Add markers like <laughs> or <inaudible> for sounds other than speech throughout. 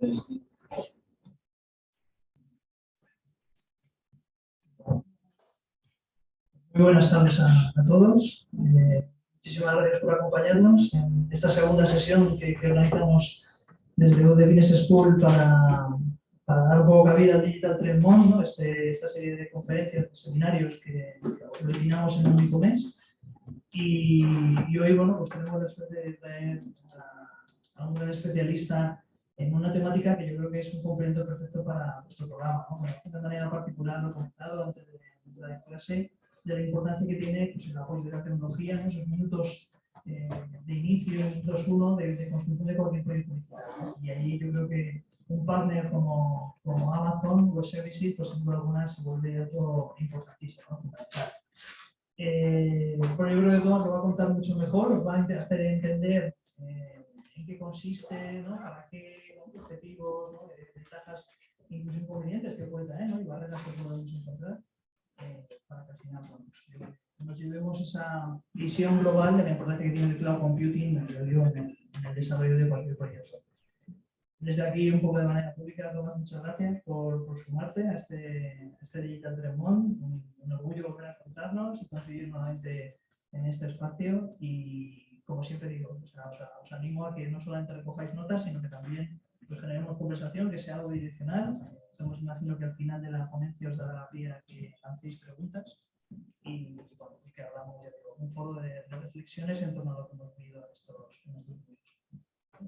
Muy buenas tardes a, todos. Eh, muchísimas gracias por acompañarnos en esta segunda sesión que, organizamos desde UD Business School para, para, dar un poco cabida al Digital Trend ¿no? este, esta serie de conferencias, de seminarios que originamos en un único mes. Y, hoy bueno, pues tenemos la suerte de traer a, a un gran especialista en una temática que yo creo que es un complemento perfecto para nuestro programa. ¿no? de manera particular lo comentado antes de entrar en clase, de la importancia que tiene pues, el apoyo de la tecnología en esos minutos eh, de inicio, minutos uno, de, de, construcción de cualquier proyecto digital. Y ahí yo creo que un partner como, como Amazon Web Services, pues sin duda alguna se vuelve algo importantísimo, ¿no? Eh, bueno, yo creo que todo lo va a contar mucho mejor, os va a hacer entender eh, en qué consiste, ¿no? para qué objetivos, ¿no? ventajas, incluso inconvenientes que puede tener ¿no? y barreras que podemos encontrar eh, para que al final pues, nos llevemos esa visión global de la importancia que tiene el cloud computing en el, desarrollo de cualquier proyecto. Desde aquí, un poco de manera pública, Tomás, muchas gracias por, por sumarte a este, este Digital Tremont. Un, un, orgullo volver a encontrarnos y coincidir nuevamente en este espacio. Y como siempre digo, os, os, animo a que no solamente recojáis notas, sino que también pues, generemos conversación, que sea algo direccional Estamos, imagino que al final de la ponencia os dará la pie que lancéis preguntas y bueno, que hablamos digo, un foro de, reflexiones en torno a lo que hemos vivido en estos, minutos.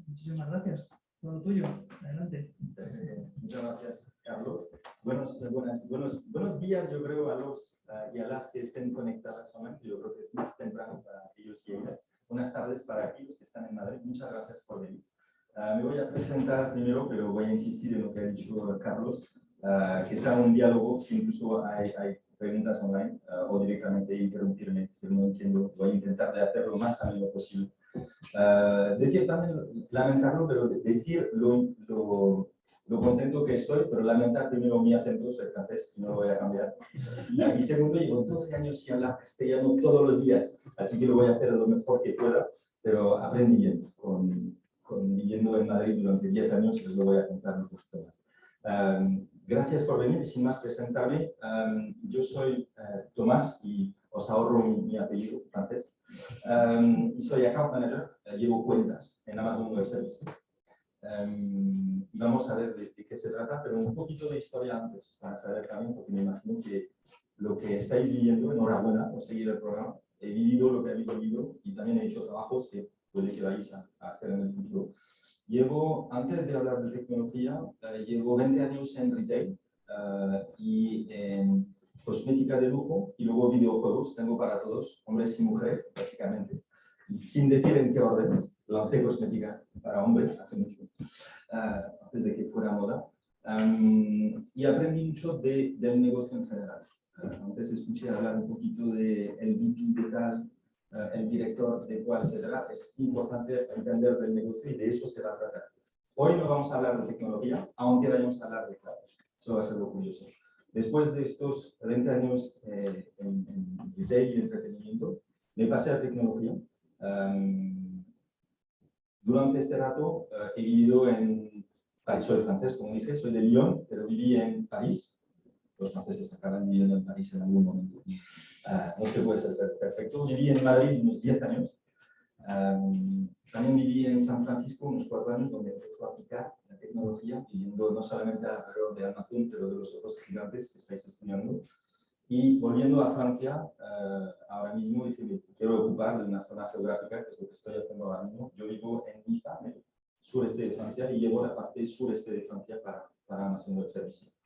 Muchísimas gracias. Todo tuyo. Adelante. Eh, muchas gracias, Carlos. Buenos, buenas, buenos, buenos días, yo creo, a los uh, y a las que estén conectadas solamente. Yo creo que es más temprano para ellos y ellas. Buenas tardes para aquellos que están en Madrid. Muchas gracias por venir. Ah, me voy a presentar primero, pero voy a insistir en lo que ha dicho Carlos, uh, que sea un diálogo, que incluso hay, hay preguntas online uh, o directamente interrumpirme si no entiendo. Voy a intentar de hacerlo lo más ameno posible. decir también, lamentarlo, pero decir lo, lo, lo, contento que estoy, pero lamentar primero mi acento, soy francés no lo voy a cambiar. Y segundo, llevo 12 años sin hablar castellano todos los días, así que lo voy a hacer lo mejor que pueda, pero aprendí bien con viviendo en Madrid durante 10 años os lo voy a contar un poquito más. gracias por venir y sin más presentarme. yo soy uh, Tomás y os ahorro mi, apellido francés. y soy account manager, uh, llevo cuentas en Amazon Web Services. y vamos a ver de, qué se trata, pero un poquito de historia antes, para saber también, porque me imagino que lo que estáis viviendo, enhorabuena por seguir el programa, he vivido lo que habéis vivido y también he hecho trabajos que puede que vais a, hacer en el futuro. Llevo, antes de hablar de tecnología, eh, llevo 20 años en retail eh, y en cosmética de lujo y luego videojuegos. Tengo para todos, hombres y mujeres, básicamente. sin decir en qué orden, lancé cosmética para hombres hace mucho, eh, antes de que fuera moda. y aprendí mucho de, del negocio en general. antes escuché hablar un poquito del de VP de tal, el director de cuál, etcétera, es importante entender del negocio y de eso se va a tratar. Hoy no vamos a hablar de tecnología, aunque vayamos a hablar de cloud. Eso va a ser lo curioso. Después de estos 30 años eh, en, en, retail y entretenimiento, me pasé a tecnología. Um, durante este rato uh, he vivido en París, soy francés, como dije, soy de Lyon, pero viví en París. Los franceses acaban viviendo en París en algún momento. Ah, no se puede ser perfecto. Viví en Madrid unos 10 años. también viví en San Francisco unos 4 años donde empecé a aplicar la tecnología, viviendo no solamente alrededor de Amazon, pero de los otros gigantes que estáis estudiando. Y volviendo a Francia, ah, ahora mismo dije, quiero ocupar de una zona geográfica, que es lo que estoy haciendo ahora mismo. Yo vivo en Niza, en el sureste de Francia, y llevo la parte sureste de Francia para, para Amazon Web Services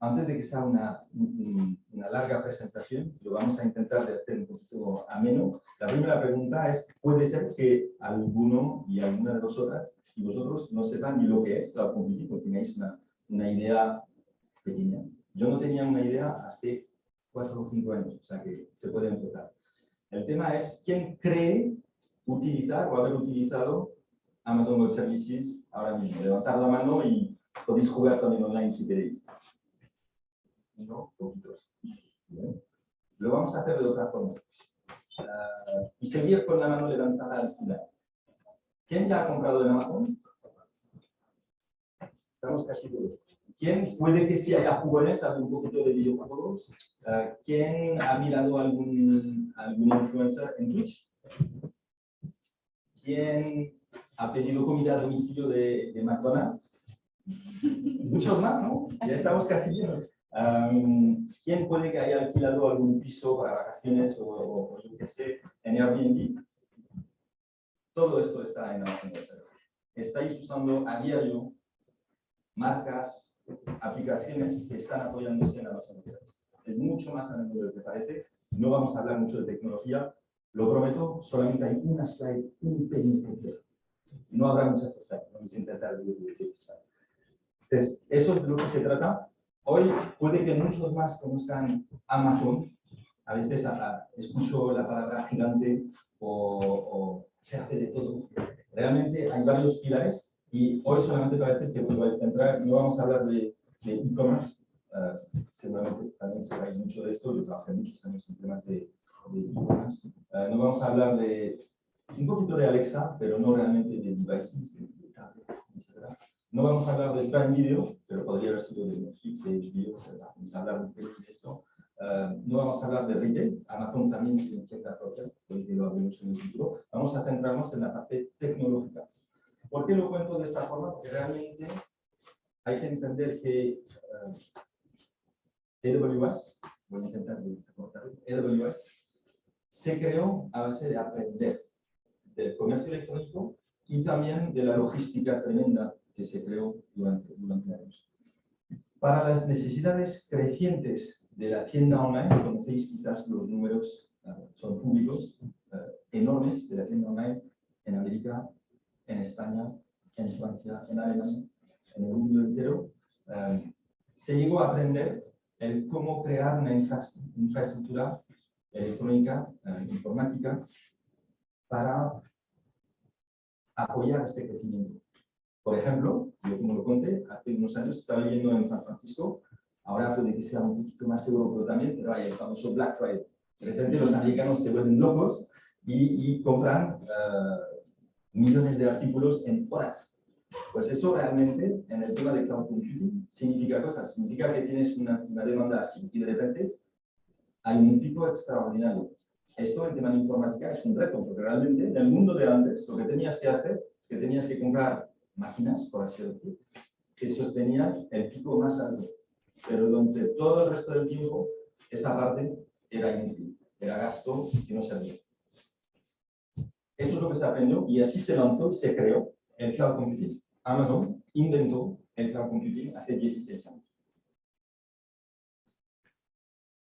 antes de que sea una, una, larga presentación, lo vamos a intentar de hacer un poquito ameno. La primera pregunta es, ¿puede ser que alguno y alguna de vosotras y vosotros no sepan ni lo que es cloud computing o tenéis una, una idea pequeña? Yo no tenía una idea hace cuatro o cinco años, o sea que se puede empezar. El tema es, ¿quién cree utilizar o haber utilizado Amazon Web Services ahora mismo? Levantar la mano y podéis jugar también online si queréis. ¿no? Poquitos. Lo vamos a hacer de otra forma. Y seguir con la mano levantada al final. ¿Quién ya ha comprado en Amazon? Estamos casi todos. ¿Quién? Puede que si haya sabe un poquito de videojuegos. Uh, ¿Quién ha mirado algún, algún influencer en Twitch? ¿Quién ha pedido comida a domicilio de, de McDonald's? Muchos más, ¿no? Ya estamos casi llenos. Um, ¿Quién puede que haya alquilado algún piso para vacaciones o, o, o yo qué sé, en Airbnb? Todo esto está en Amazon. Estáis usando a diario marcas, aplicaciones que están apoyándose en Amazon. Es mucho más a menudo de lo que parece. No vamos a hablar mucho de tecnología. Lo prometo, solamente hay una slide, un pelín. No habrá muchas slides, vamos a intentar Entonces, eso es de lo que se trata. Hoy puede que muchos más conozcan Amazon. A veces escucho la palabra gigante o, se hace de todo. Realmente hay varios pilares y hoy solamente para decir que vuelvo a centrar, no vamos a hablar de e-commerce, uh, seguramente también sabéis mucho de esto, yo trabajé muchos años en temas de e-commerce. Uh, no vamos a hablar de un poquito de Alexa, pero no realmente de devices, de, de tablets, etc. No vamos a hablar de Prime Video, pero podría haber sido de Netflix, de HBO. Vamos a hablar un poco de esto. Uh, no vamos a hablar de retail, Amazon también tiene tienda propia, pues lo hablemos en el futuro. Vamos a centrarnos en la parte tecnológica. ¿Por qué lo cuento de esta forma? Porque realmente hay que entender que uh, AWS, voy a intentar recortarlo, AWS se creó a base de aprender del comercio electrónico y también de la logística tremenda que se creó durante, durante años. Para las necesidades crecientes de la tienda online, conocéis quizás los números, uh, son públicos, uh, enormes de la tienda online en América, en España, en Francia, en Alemania, en el mundo entero. Um, se llegó a aprender el cómo crear una infraestructura electrónica, informática, para apoyar este crecimiento. Por ejemplo, yo como lo conté, hace unos años estaba viviendo en San Francisco Ahora puede que sea un poquito más seguro, pero también pero hay el famoso Black Friday. De repente los americanos se vuelven locos y, compran uh, millones de artículos en horas. Pues eso realmente, en el tema de cloud computing, significa cosas. Significa que tienes una, demanda así y de repente hay un pico extraordinario. Esto en tema de informática es un reto, porque realmente en el mundo de antes lo que tenías que hacer es que tenías que comprar máquinas, por así decir, que sostenían el pico más alto pero durante todo el resto del tiempo esa parte era inútil, era gasto que no servía. Eso es lo que se aprendió y así se lanzó y se creó el cloud computing. Amazon inventó el cloud computing hace 16 años.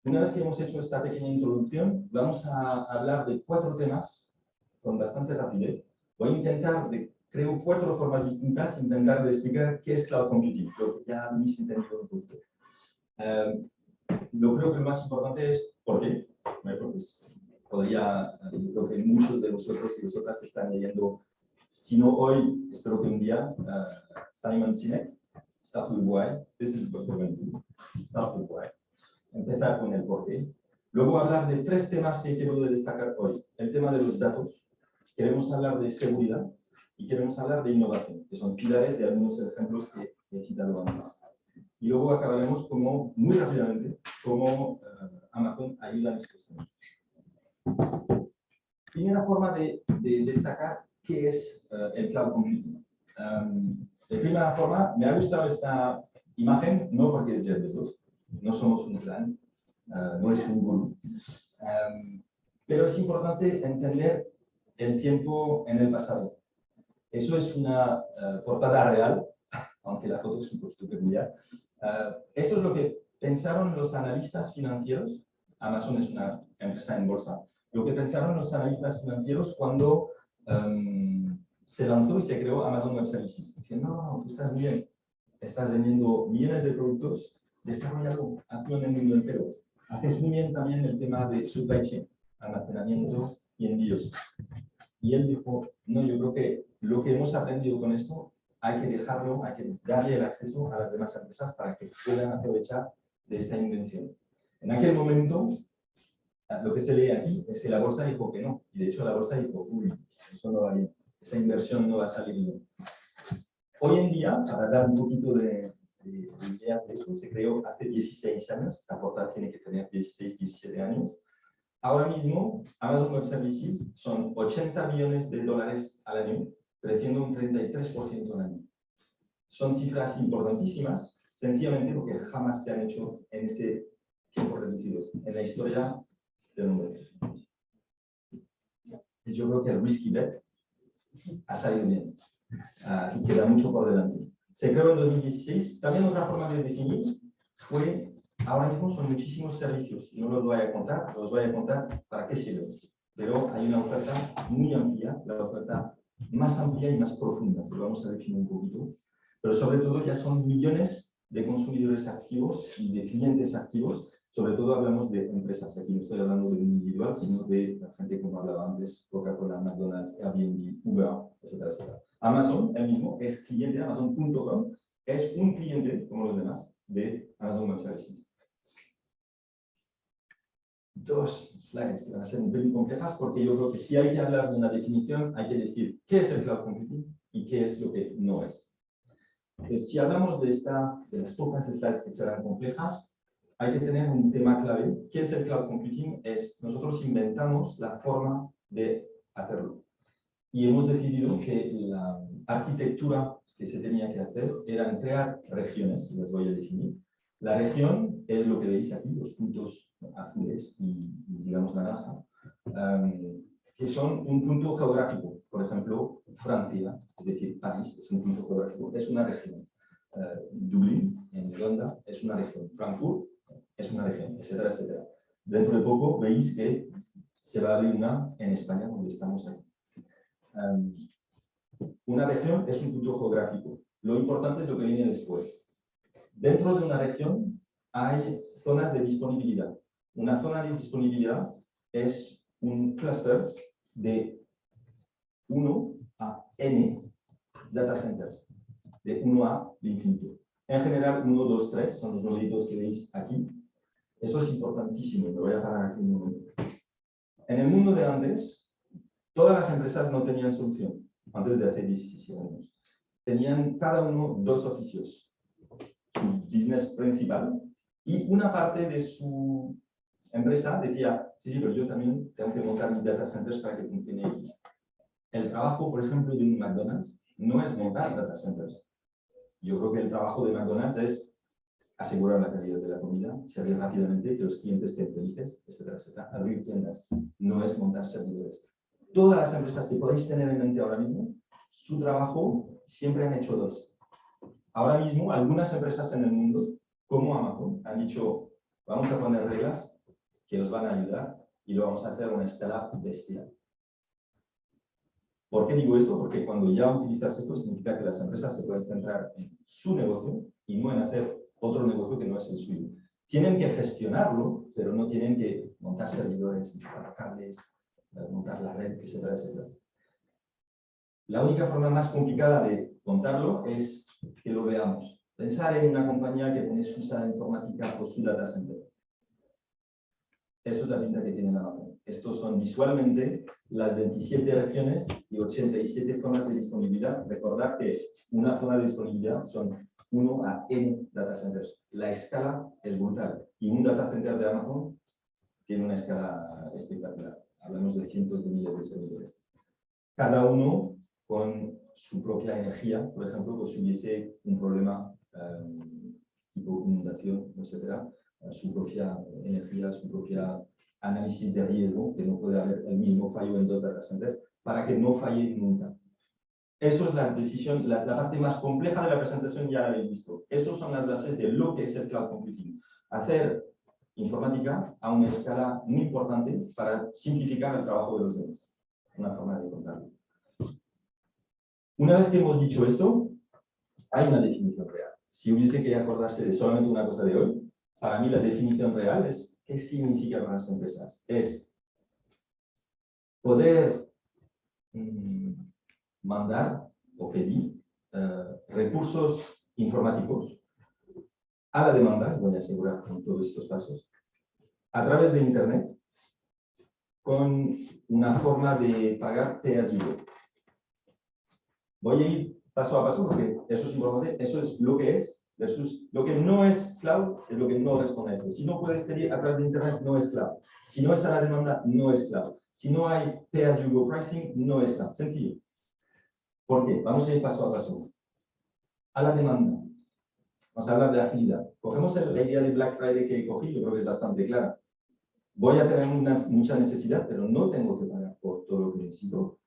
Una vez que hemos hecho esta pequeña introducción, vamos a hablar de cuatro temas con bastante rapidez. Voy a intentar de creo cuatro formas distintas, intentar de explicar qué es cloud computing, lo que ya habéis entendido un poquito. Eh, lo creo que lo más importante es por qué. Porque podría, yo creo que muchos de vosotros y vosotras están leyendo, si no hoy, espero que un día, uh, Simon Sinek, Start with Why, this is what we're going to do. Start with Why. Empezar con el por qué. Luego hablar de tres temas que quiero destacar hoy. El tema de los datos, queremos hablar de seguridad y queremos hablar de innovación, que son pilares de algunos ejemplos que he citado antes y luego acabaremos como, muy rápidamente cómo uh, Amazon ayuda en estos temas. Primera forma de, de destacar qué es uh, el cloud computing. Um, de primera forma, me ha gustado esta imagen, no porque es Jeff Bezos, no somos un plan, no es un gurú, pero es importante entender el tiempo en el pasado. Eso es una portada real, <laughs> aunque la foto es un poquito peculiar, Uh, eso es lo que pensaron los analistas financieros. Amazon es una empresa en bolsa. Lo que pensaron los analistas financieros cuando um, se lanzó y se creó Amazon Web Services. Dicen, no, tú estás bien. Estás vendiendo millones de productos, desarrollalo, hazlo en el mundo entero. Haces muy bien también el tema de supply chain, almacenamiento y envíos. Y él dijo, no, yo creo que lo que hemos aprendido con esto hay que dejarlo, hay que darle el acceso a las demás empresas para que puedan aprovechar de esta invención. En aquel momento, lo que se lee aquí es que la bolsa dijo que no, y de hecho la bolsa dijo, uy, eso no va bien, esa inversión no va a salir bien. Hoy en día, para dar un poquito de, de, de ideas de eso, se creó hace 16 años, esta portada tiene que tener 16, 17 años. Ahora mismo, Amazon Web Services son 80 millones de dólares al año, creciendo un 33% al año. Son cifras importantísimas, sencillamente porque jamás se han hecho en ese tiempo reducido, en la historia del mundo. Y yo creo que el risky bet ha salido bien uh, y queda mucho por delante. Se creó en 2016. También otra forma de definir fue, ahora mismo son muchísimos servicios. No los voy a contar, los voy a contar para qué sirven. Pero hay una oferta muy amplia, la oferta más amplia y más profunda, que vamos a definir un poquito. Pero sobre todo ya son millones de consumidores activos y de clientes activos sobre todo hablamos de empresas, aquí no estoy hablando de un individual, sino de la gente como hablaba antes, Coca-Cola, McDonald's, Airbnb, Uber, etcétera, etcétera. Amazon, el mismo, es cliente, Amazon.com, es un cliente, como los demás, de Amazon Web Services. Dos slides que van a ser un poco complejas porque yo creo que si hay que hablar de una definición, hay que decir qué es el cloud computing y qué es lo que no es. Entonces, si hablamos de, esta, de las pocas slides que serán complejas, hay que tener un tema clave. ¿Qué es el cloud computing? Es nosotros inventamos la forma de hacerlo. Y hemos decidido que la arquitectura que se tenía que hacer era crear regiones, les voy a definir. La región es lo que veis aquí, los puntos azules y, digamos naranja, um, que son un punto geográfico. Por ejemplo, Francia, es decir, París es un punto geográfico, es una región. Uh, Dublín, en Irlanda, es una región. Frankfurt es una región, etcétera, etcétera. Dentro de poco veis que se va a abrir una en España, donde estamos aquí. Um, una región es un punto geográfico. Lo importante es lo que viene después. Dentro de una región hay zonas de disponibilidad. Una zona de disponibilidad es un cluster de 1 a n data centers, de 1 a infinito. En general, 1, 2, 3 son los numeritos que veis aquí. Eso es importantísimo, me voy a parar aquí un momento. En el mundo de antes, todas las empresas no tenían solución, antes de hace 17 años. Tenían cada uno dos oficios. Su business principal y una parte de su empresa decía, sí, sí, pero yo también tengo que montar mis data centers para que funcione X. El trabajo, por ejemplo, de un McDonald's no es montar data centers. Yo creo que el trabajo de McDonald's es asegurar la calidad de la comida, servir rápidamente, que los clientes estén felices, etcétera, etcétera. Abrir tiendas no es montar servidores. Todas las empresas que podéis tener en mente ahora mismo, su trabajo siempre han hecho dos. Ahora mismo, algunas empresas en el mundo, como Amazon, han dicho, vamos a poner reglas que os van a ayudar y lo vamos a hacer a una escala bestial. ¿Por qué digo esto? Porque cuando ya utilizas esto, significa que las empresas se pueden centrar en su negocio y no en hacer otro negocio que no es el suyo. Tienen que gestionarlo, pero no tienen que montar servidores, instalar cables, montar la red, etcétera, etcétera. La única forma más complicada de contarlo es que lo veamos. Pensar en una compañía que tiene su sala informática o su data center. Eso es la pinta que tiene Amazon. Estos son visualmente las 27 regiones y 87 zonas de disponibilidad. Recordad que una zona de disponibilidad son 1 a n data centers. La escala es brutal. Y un data center de Amazon tiene una escala espectacular. Hablamos de cientos de miles de servidores. Cada uno con su propia energía, por ejemplo, pues si hubiese un problema um, tipo inundación, etcétera, su propia energía, su propia análisis de riesgo, que no puede haber el mismo fallo en dos data centers, para que no falle nunca. Eso es la decisión, la, parte más compleja de la presentación, ya la habéis visto. Esas son las bases de lo que es el cloud computing. Hacer informática a una escala muy importante para simplificar el trabajo de los demás. Una forma de contarlo. Una vez que hemos dicho esto, hay una definición real. Si hubiese que acordarse de solamente una cosa de hoy, para mí la definición real es qué significa para las empresas. Es poder mmm, mandar o pedir eh, recursos informáticos a la demanda, voy a asegurar con todos estos pasos, a través de Internet, con una forma de pagar pay. Voy a ir paso a paso porque eso es importante, eso es lo que es versus lo que no es cloud, es lo que no responde a esto. Si no puedes pedir a través de Internet, no es cloud. Si no está la demanda, no es cloud. Si no hay pay-as-you-go pricing, no es cloud. Sencillo. ¿Por qué? Vamos a ir paso a paso. A la demanda. Vamos a hablar de agilidad. Cogemos la idea de Black Friday que cogí, yo creo que es bastante clara. Voy a tener mucha necesidad, pero no tengo que pagar por todo lo que necesito.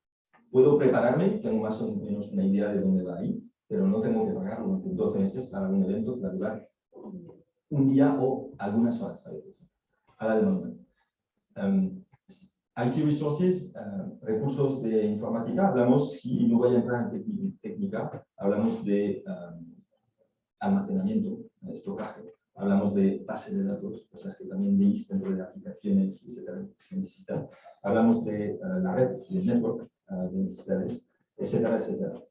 Puedo prepararme, tengo más o menos una idea de dónde va a ir, pero no tengo que pagar 12 meses para un evento que va a durar un día o algunas horas a veces, a la demanda. Um, IT Resources, uh, recursos de informática, hablamos, si no voy a entrar en técnica, hablamos de um, almacenamiento, estocaje, hablamos de base de datos, cosas que también veis dentro de aplicaciones, etcétera, que se necesitan. Hablamos de uh, la red, del network, uh, de necesidades, etcétera, etcétera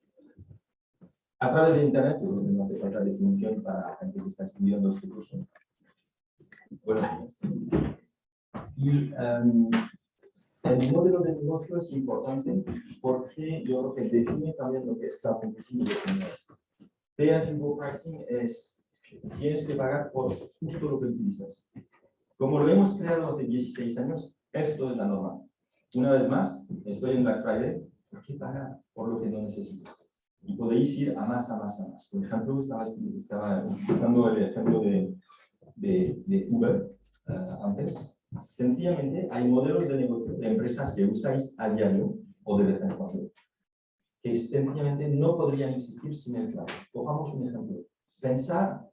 a través de Internet, no hace falta definición para la gente que está estudiando este curso. Bueno, y um, el modelo de negocio es importante porque yo creo que define también lo que es que no es. Pay pricing es, tienes que pagar por justo lo que utilizas. Como lo hemos creado hace 16 años, esto es la norma. Una vez más, estoy en Black Friday, ¿por qué pagar por lo que no necesitas? Y podéis ir a más, a más, a más. Por ejemplo, estaba, estaba utilizando el ejemplo de, de, de Uber uh, antes. Sencillamente, hay modelos de negocio de empresas que usáis a diario o de vez en cuando, que sencillamente no podrían existir sin el cloud. Cojamos un ejemplo. Pensar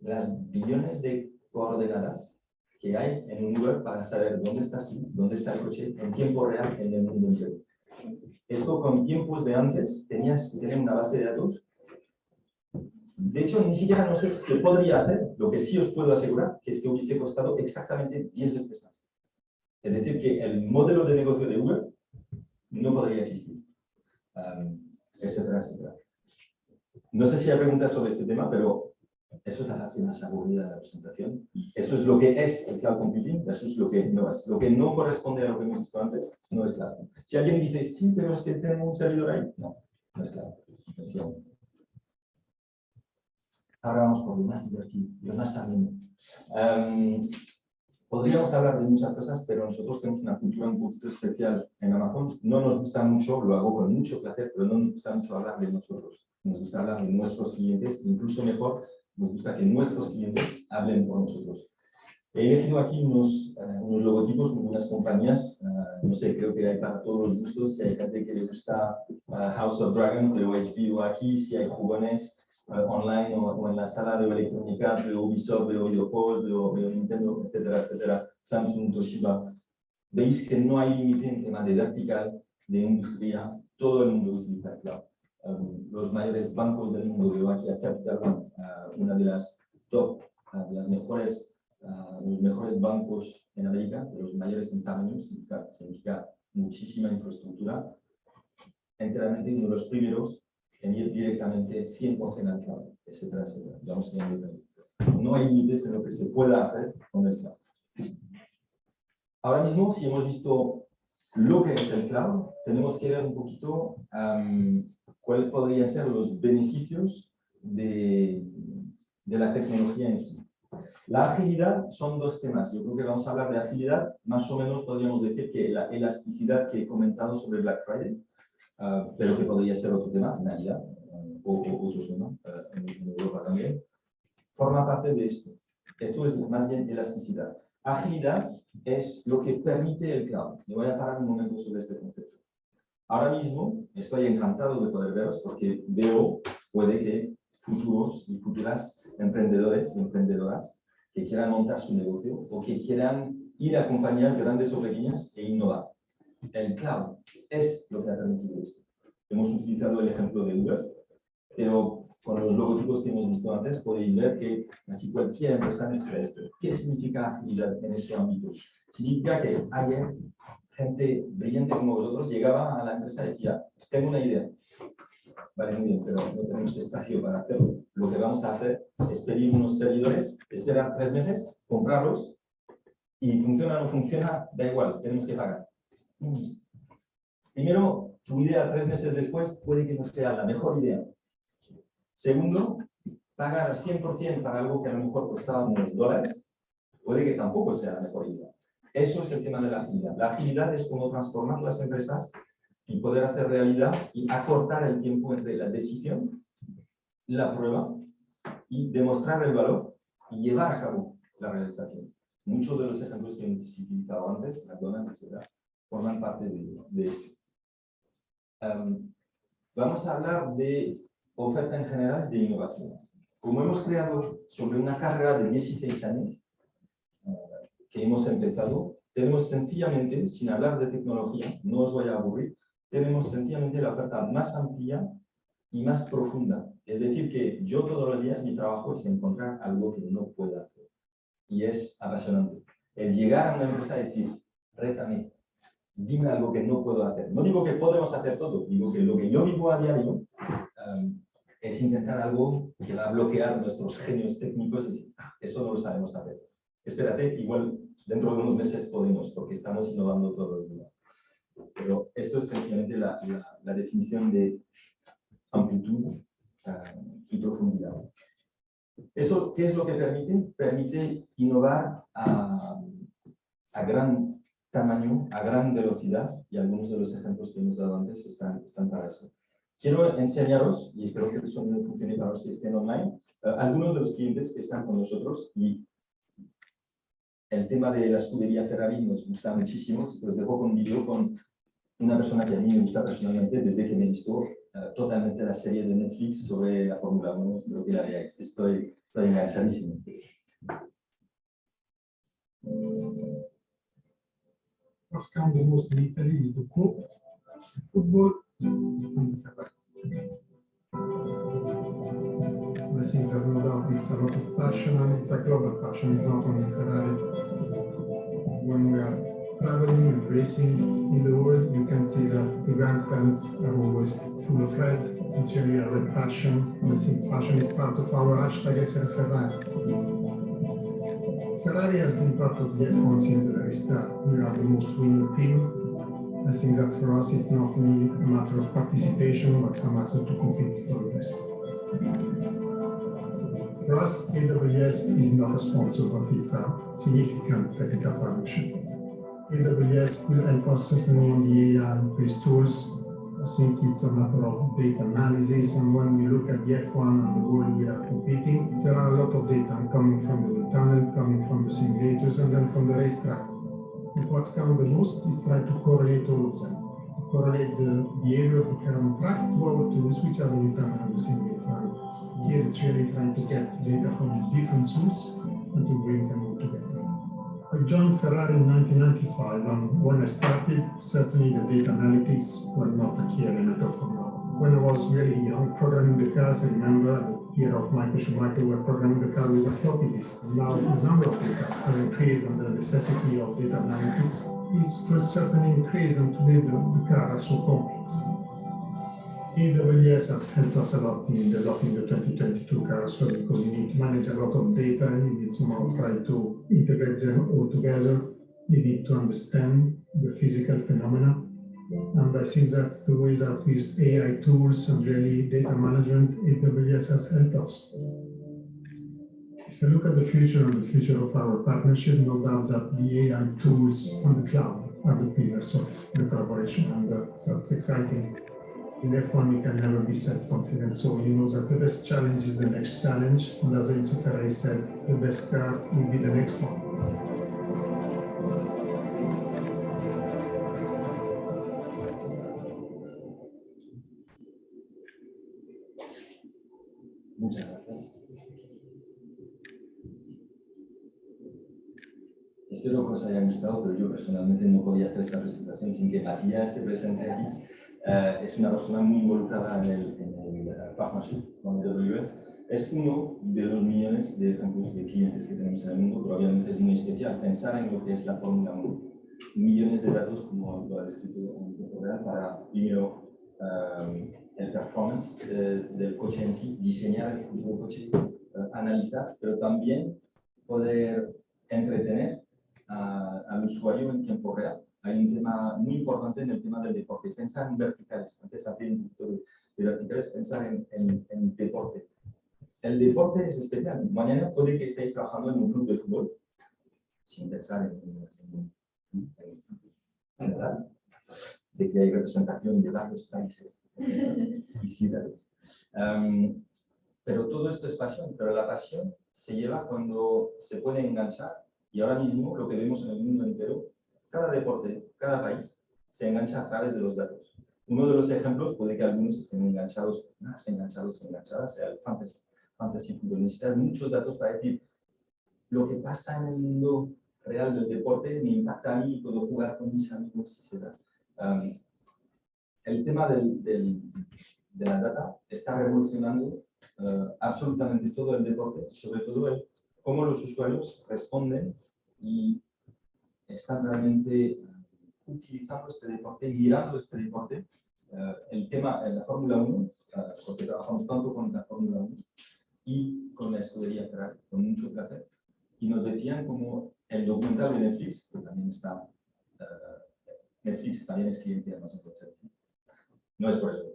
las billones de coordenadas que hay en un Uber para saber dónde estás dónde está el coche en tiempo real en el mundo entero. Esto con tiempos de antes tenías que tener una base de datos. De hecho, ni siquiera no sé si se podría hacer. Lo que sí os puedo asegurar que es que hubiese costado exactamente 10 veces más. Es decir, que el modelo de negocio de Uber no podría existir, um, etcétera, etcétera. No sé si hay preguntas sobre este tema, pero eso es la más aburrida de la presentación. Eso es lo que es el cloud computing eso es lo que no es. Lo que no corresponde a lo que hemos visto antes no es claro. Si alguien dice, sí, pero es que tenemos un servidor ahí, no, no es claro. Ahora vamos por lo más divertido, lo más ameno. Um, podríamos hablar de muchas cosas, pero nosotros tenemos una cultura un poquito especial en Amazon. No nos gusta mucho, lo hago con mucho placer, pero no nos gusta mucho hablar de nosotros. Nos gusta hablar de nuestros clientes, incluso mejor nos gusta que nuestros clientes hablen por nosotros. He elegido aquí unos, uh, unos logotipos, unas compañías, uh, no sé, creo que hay para todos los gustos, si hay gente que le gusta uh, House of Dragons de OHB o aquí, si hay jugones online o, o, en la sala de electrónica de Ubisoft, de de, de Nintendo, etcétera, etcétera, Samsung, Toshiba. Veis que no hay límite en tema de vertical, de industria, todo el mundo utiliza el cloud. Um, los mayores bancos del mundo, veo aquí a Capital uh, una de las top, uh, de las mejores, uh, los mejores bancos en América, de los mayores en tamaño, significa, significa muchísima infraestructura, enteramente uno de los primeros en ir directamente 100% al cloud, etcétera, etcétera. Vamos a no hay límites en lo que se pueda hacer con el cloud. Ahora mismo, si hemos visto lo que es el cloud, tenemos que ver un poquito um, cuáles podrían ser los beneficios de, de, la tecnología en sí. La agilidad son dos temas. Yo creo que vamos a hablar de agilidad. Más o menos podríamos decir que la elasticidad que he comentado sobre Black Friday, uh, pero que podría ser otro tema, Navidad, uh, o, o otros temas, uh, en Europa también, forma parte de esto. Esto es más bien elasticidad. Agilidad es lo que permite el cloud. Me voy a parar un momento sobre este concepto. Ahora mismo estoy encantado de poder veros porque veo, puede que futuros y futuras emprendedores y emprendedoras que quieran montar su negocio o que quieran ir a compañías grandes o pequeñas e innovar. El cloud es lo que ha permitido esto. Hemos utilizado el ejemplo de Uber, pero con los logotipos que hemos visto antes podéis ver que casi cualquier empresa necesita esto. ¿Qué significa agilidad en este ámbito? Significa que alguien gente brillante como vosotros llegaba a la empresa y decía, tengo una idea. Vale, muy bien, pero no tenemos espacio para hacerlo. Lo que vamos a hacer es pedir unos servidores, esperar tres meses, comprarlos, y funciona o no funciona, da igual, tenemos que pagar. Primero, tu idea tres meses después puede que no sea la mejor idea, Segundo, pagar al 100% para algo que a lo mejor costaba unos dólares, puede que tampoco sea la mejor idea. Eso es el tema de la agilidad. La agilidad es cómo transformar las empresas y poder hacer realidad y acortar el tiempo entre la decisión, la prueba y demostrar el valor y llevar a cabo la realización. Muchos de los ejemplos que hemos utilizado antes, McDonald's, etc., forman parte de, de esto. Em, vamos a hablar de oferta en general de innovación. Como hemos creado sobre una carrera de 16 años, que hemos empezado, tenemos sencillamente, sin hablar de tecnología, no os voy a aburrir, tenemos sencillamente la oferta más amplia y más profunda. Es decir, que yo todos los días mi trabajo es encontrar algo que no puedo hacer. Y es apasionante. Es llegar a una empresa y decir, rétame, dime algo que no puedo hacer. No digo que podemos hacer todo, digo que lo que yo vivo a diario um, es intentar algo que va a bloquear nuestros genios técnicos y decir, ah, eso no lo sabemos hacer. Espérate, igual dentro de unos meses podemos, porque estamos innovando todos los días. Pero esto es sencillamente la, la, definición de amplitud uh, y profundidad. ¿Eso qué es lo que permite? Permite innovar a, a gran tamaño a gran velocidad y algunos de los ejemplos que hemos dado antes están, están para eso. Quiero enseñaros, y espero que sonido funcione para los que estén online, eh, algunos de los clientes que están con nosotros y el tema de la escudería Ferrari nos gusta muchísimo, os dejo con un vídeo con una persona que a mí me gusta personalmente desde que me visto uh, totalmente la serie de Netflix sobre la Fórmula 1, espero que la veáis, estoy, estoy enganchadísimo. the most in Italy is the the football, and Ferrari. I think no doubt it's a lot of passion and it's a global passion, it's not only Ferrari. When we are traveling and racing in the world, you can see that the grandstands are always full of red. It's really a red passion, and I think passion is part of our hashtag SR Ferrari. Ferrari has been part of the F1 since the very start. We are the most winning team. I think that for us it's not only a matter of participation, but it's a matter to compete for the best. For us, AWS is not sponsor, but it's a significant technical partnership. AWS will help us on the AI-based tools I think it's a matter of data analysis. And when we look at the F1 and the world we are competing, there are a lot of data coming from the tunnel, coming from the simulators, and then from the racetrack. And what's come the most is try to correlate all of them. Correlate the behavior of the car track to our tools, which are the wind tunnel and the simulator. Here it's really trying to get data from different sources and to bring them all together. I joined Ferrari in 1995, and um, when I started, certainly the data analytics were not a key element of Formula When I was really young, programming the cars, I remember the era of Michael Schumacher, were programming the car with a floppy disk. Now the number of data have increased, and the necessity of data analytics is certainly increased, and today the, the cars are so complex. AWS has helped us a lot in developing the 2022 cars because you need to manage a lot of data. You need somehow try to integrate them all together. You need to understand the physical phenomena. And I think that's the way that with AI tools and really data management, AWS has helped us. If you look at the future and the future of our partnership, no doubt that the AI tools on the cloud are the pillars of the collaboration, and that's exciting in F1 you can never be self-confident. So you know that the best challenge is the next challenge. And as Enzo Ferrari said, the best car will be the next one. Muchas gracias. Espero que os haya gustado, pero yo personalmente no podía hacer esta presentación sin que Matías se presente aquí eh, es una persona muy involucrada en el, en el eh, partnership con AWS. Es uno de los millones de ejemplos de clientes que tenemos en el mundo, pero obviamente es muy especial pensar en lo que es la Fórmula 1. Millones de datos, como lo ha descrito en tiempo real, para primero um, el performance del coche en sí, diseñar el futuro coche, analizar, pero también poder entretener al usuario en tiempo real hay un tema muy importante en el tema del deporte. Pensar en verticales. Antes hablé un poquito de vertical es pensar en, en, en deporte. El deporte es especial. Mañana puede que estéis trabajando en un club de fútbol sin pensar en, en, en. Sé que hay representación de varios países y ciudades. Um, pero todo esto es pasión, pero la pasión se lleva cuando se puede enganchar y ahora mismo lo que vemos en el mundo entero, cada deporte, cada país se engancha a través de los datos. Uno de los ejemplos puede que algunos estén enganchados, más enganchados, enganchadas, sea el fantasy, fantasy fútbol. Necesitas muchos datos para decir lo que pasa en el mundo real del deporte me impacta a mí y puedo jugar con mis amigos, etc. Um, el tema del, del, de la data está revolucionando uh, absolutamente todo el deporte y sobre todo el, cómo los usuarios responden y están realmente utilizando este deporte, mirando este deporte. Uh, el tema en la Fórmula 1, uh, porque trabajamos tanto con la Fórmula 1 y con la escudería Ferrari, con mucho placer, y nos decían como el documental de Netflix, que también está, Netflix también es cliente de Amazon no es por eso.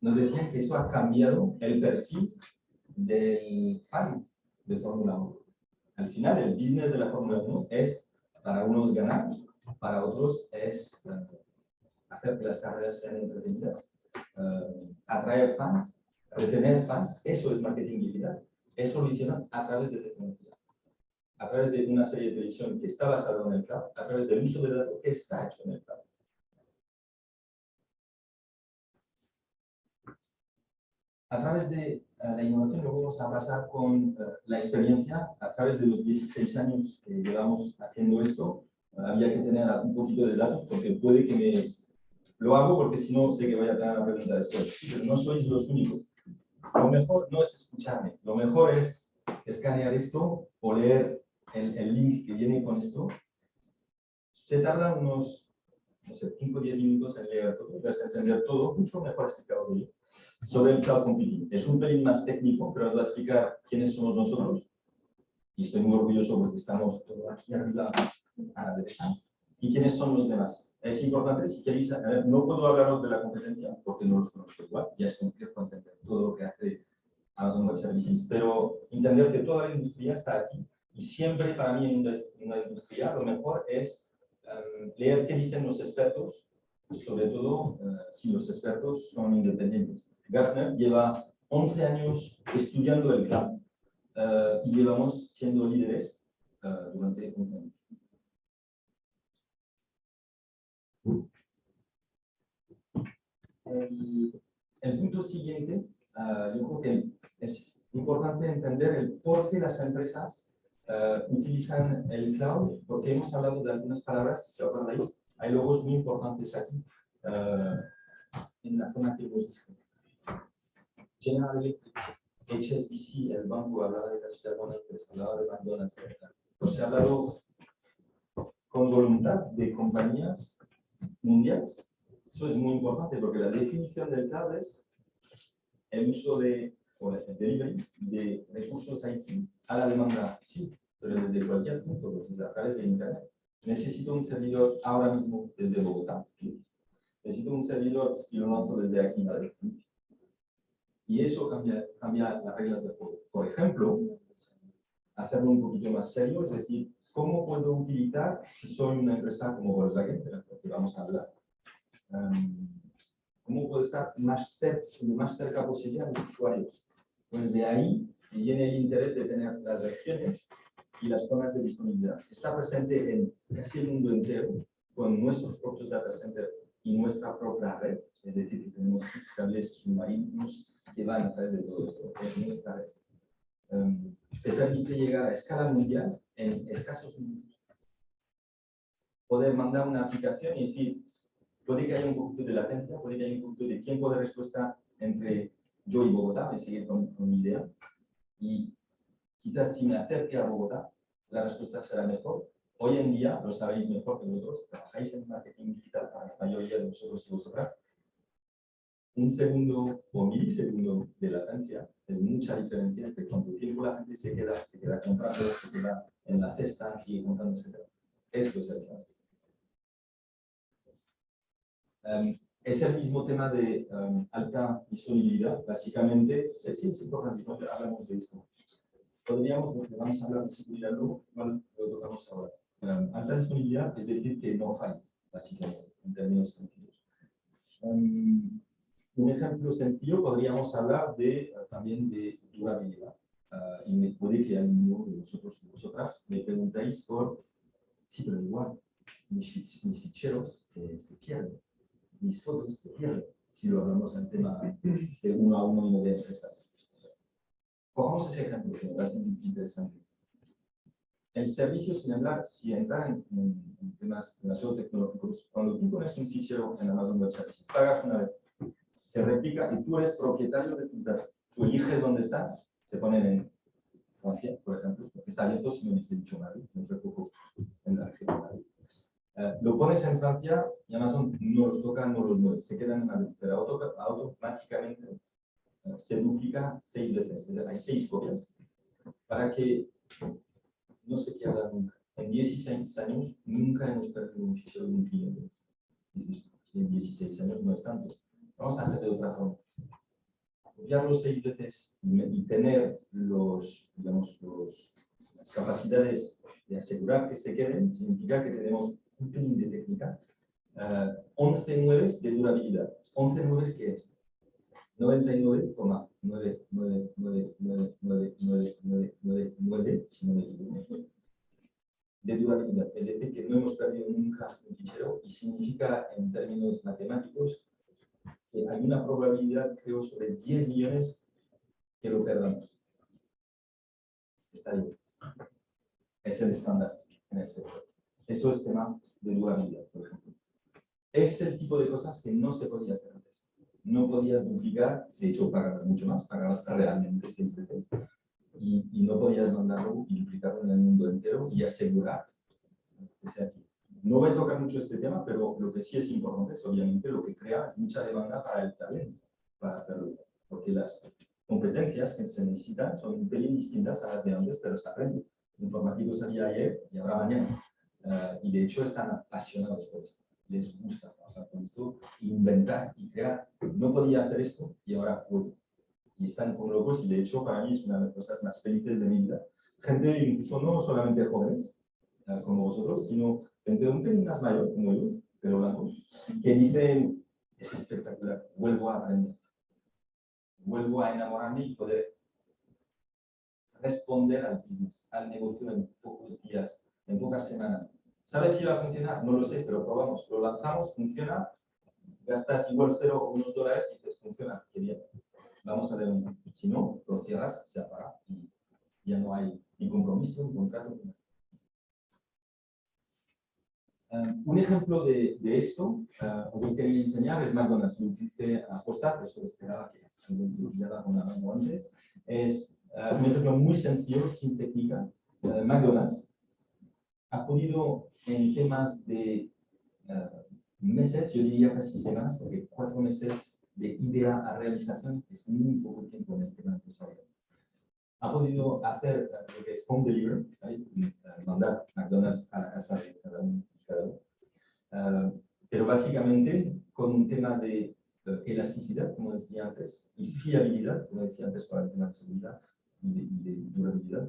Nos decían que eso ha cambiado el perfil del fan de Fórmula 1. Al final, el business de la Fórmula 1 es para unos ganar, para otros es uh, hacer que las carreras sean entretenidas, uh, atraer fans, retener fans, eso es marketing digital. Es solucionar a través de tecnología, a través de una serie de televisión que está basada en el cloud, a través del uso de datos que está hecho en el cloud. a través de la innovación lo vamos a pasar con uh, la experiencia. A través de los 16 años que llevamos haciendo esto, había que tener un poquito de datos porque puede que me... Lo hago porque si no sé que voy a tener una pregunta después. Pero no sois los únicos. Lo mejor no es escucharme. Lo mejor es escanear esto o leer el, el link que viene con esto. Se tarda unos, no sé, 5 o 10 minutos en leer todo. Vas a entender todo mucho mejor explicado que yo sobre el cloud computing. Es un pelín más técnico, pero os voy a explicar quiénes somos nosotros. Y estoy muy orgulloso porque estamos aquí arriba a la derecha. ¿Y quiénes son los demás? Es importante, si queréis, ver, no puedo hablaros de la competencia porque no los conozco igual, ya es complejo entender todo lo que hace Amazon Web Services, pero entender que toda la industria está aquí y siempre para mí en una, industria lo mejor es um, leer qué dicen los expertos, sobre todo uh, si los expertos son independientes. Gartner lleva 11 años estudiando el cloud uh, y llevamos siendo líderes uh, durante 11 años. El, punto siguiente, uh, yo creo que es importante entender el por qué las empresas utilizan el cloud, porque hemos hablado de algunas palabras, si acordáis, hay logos muy importantes aquí, en la zona que hemos visto. General Electric, HSBC, el banco hablaba de Capital Monetary, hablaba de McDonald's, etc. Pues se ha hablado con voluntad de compañías mundiales. Eso es muy importante porque la definición del cloud es el uso de, o el delivery de recursos IT a la demanda, sí, pero desde cualquier punto, desde a través de Internet. Necesito un servidor ahora mismo desde Bogotá. Necesito un servidor y lo noto desde aquí, Madrid y eso cambia, cambia las reglas del juego. Por ejemplo, hacerlo un poquito más serio, es decir, ¿cómo puedo utilizar, si soy una empresa como Volkswagen, de la que vamos a hablar, um, cómo puedo estar más, cer lo más cerca posible a los usuarios? Pues de ahí viene el interés de tener las regiones y las zonas de disponibilidad. Está presente en casi el mundo entero, con nuestros propios data centers y nuestra propia red, es decir, que tenemos cables submarinos, que van a través de todo esto, um, te permite llegar a escala mundial en escasos minutos. Poder mandar una aplicación y decir, puede que haya un poquito de latencia, puede que haya un poquito de tiempo de respuesta entre yo y Bogotá, me sigue con, con mi idea, y quizás si me acerque a Bogotá, la respuesta será mejor. Hoy en día, lo sabéis mejor que vosotros, trabajáis en marketing digital para la mayoría de vosotros y vosotras, un segundo o milisegundo de latencia es mucha diferencia entre cuánto tiempo la gente se queda, se queda comprando, se queda en la cesta, sigue comprando, etc. Esto es el tráfico. Um, es el mismo tema de um, alta disponibilidad, básicamente. es importante, hablamos de esto. Podríamos, porque vamos a hablar de seguridad luego, lo tocamos ahora. Um, alta disponibilidad es decir que no falla, básicamente, en términos sencillos. Um, un ejemplo sencillo podríamos hablar de, eh, también de durabilidad. Ah, y me puede que alguno de vosotros o vosotras me preguntáis por, sí, pero igual, mis, fich- mis ficheros se, se pierden, mis fotos se pierden, si lo hablamos en tema de uno a uno y de empresas. Cojamos ese ejemplo que me parece interesante. El servicio, sin hablar, si entrar en, en- en temas demasiado tecnológicos, cuando tú pones un fichero en Amazon Web Services, pagas una vez, se replica y tú eres propietario de tus datos. Tú eliges dónde está, se ponen en Francia, por ejemplo, porque está abierto, si no he dicho Madrid, no sé poco en la región. Eh, lo pones en Francia y Amazon no los toca, no los mueve, se quedan en Madrid, pero auto- automáticamente eh, se duplica seis veces, hay seis copias, para que no se pierda nunca. En 16 años nunca hemos perdido un fichero de un cliente. Dices, "Si en 16 años no es tanto. Vamos a hacer de otra forma copiarlo seis veces y, y tener los, digamos, los, las capacidades de asegurar que se queden, significa que tenemos un pelín de técnica. Eh, 11 nueves de durabilidad. 11 nueves, ¿qué es? 99,999999999, si no me equivoco, de durabilidad. Es decir, que no hemos perdido nunca un fichero y significa, en términos matemáticos, que hay una probabilidad, creo, sobre 10 millones que lo perdamos. Está bien. Es el estándar en el sector. Eso es tema de durabilidad, por ejemplo. Es el tipo de cosas que no se podía hacer antes. No podías duplicar, de hecho pagabas mucho más, pagabas realmente seis veces, y, y no podías mandarlo y duplicarlo en el mundo entero y asegurar que sea aquí. No voy a tocar mucho este tema, pero lo que sí es importante es obviamente lo que crea es mucha demanda para el talento para hacerlo. Porque las competencias que se necesitan son un pelín distintas a las de antes, pero se aprende. Informativos había ayer y habrá mañana. Eh, y de hecho están apasionados por esto. Les gusta trabajar con esto, inventar y crear. No podía hacer esto y ahora puedo. Y están como locos y de hecho para mí es una de las cosas más felices de mi vida. Gente incluso no solamente jóvenes, eh, como vosotros, sino gente un pelín más mayor, como yo, pero blanco, que dicen, es espectacular, vuelvo a aprender, vuelvo a enamorarme y poder responder al business, al negocio en pocos días, en pocas semanas. ¿Sabes si va a funcionar? No lo sé, pero probamos, lo lanzamos, funciona, gastas igual cero o unos dólares y dices, funciona, qué bien, vamos a ver Si no, lo cierras, se apaga y ya no hay ni compromiso, ni contrato, ni nada. Eh, un ejemplo de, de esto, eh, os lo quería enseñar, es McDonald's. Lo utilicé a postar, eso esperaba que alguien se pillara con mano antes. Es eh, un ejemplo muy sencillo, sin técnica. Eh, McDonald's ha podido, en temas de meses, yo diría casi semanas, porque cuatro meses de idea a realización es muy poco tiempo en el tema empresarial. Ha podido hacer lo que es home delivery, ¿vale? Mandar McDonald's a casa de cada uno. Eh, pero básicamente con un tema de eh, elasticidad, como decía antes, y fiabilidad, como decía antes, para el tema de seguridad y de, y de durabilidad,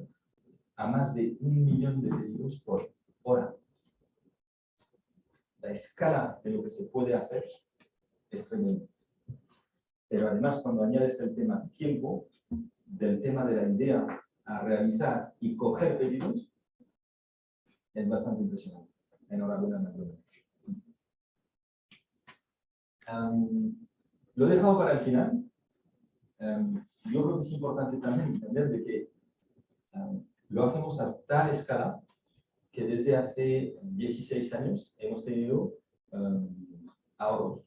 a más de un millón de pedidos por hora. La escala de lo que se puede hacer es tremenda. Pero además, cuando añades el tema tiempo, del tema de la idea a realizar y coger pedidos, es bastante impresionante. Enhorabuena. Um, lo he dejado para el final. Um, yo creo que es importante también entender de que um, lo hacemos a tal escala que desde hace 16 años hemos tenido ahorros.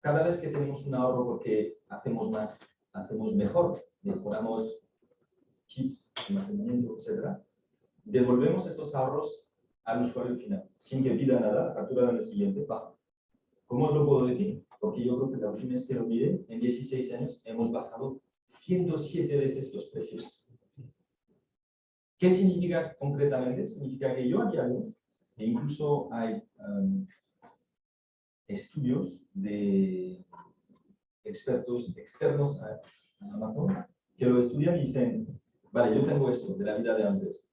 Cada vez que tenemos un ahorro porque hacemos más, hacemos mejor, mejoramos chips, almacenamiento, etc., devolvemos estos ahorros al usuario final, sin que pida nada, la factura del siguiente baja. ¿Cómo os lo puedo decir? Porque yo creo que la última vez que lo miré, en 16 años hemos bajado 107 veces los precios. ¿Qué significa concretamente? Significa que yo a diario, e incluso hay um, estudios de expertos externos a, Amazon que lo estudian y dicen, vale, yo tengo esto de la vida de antes.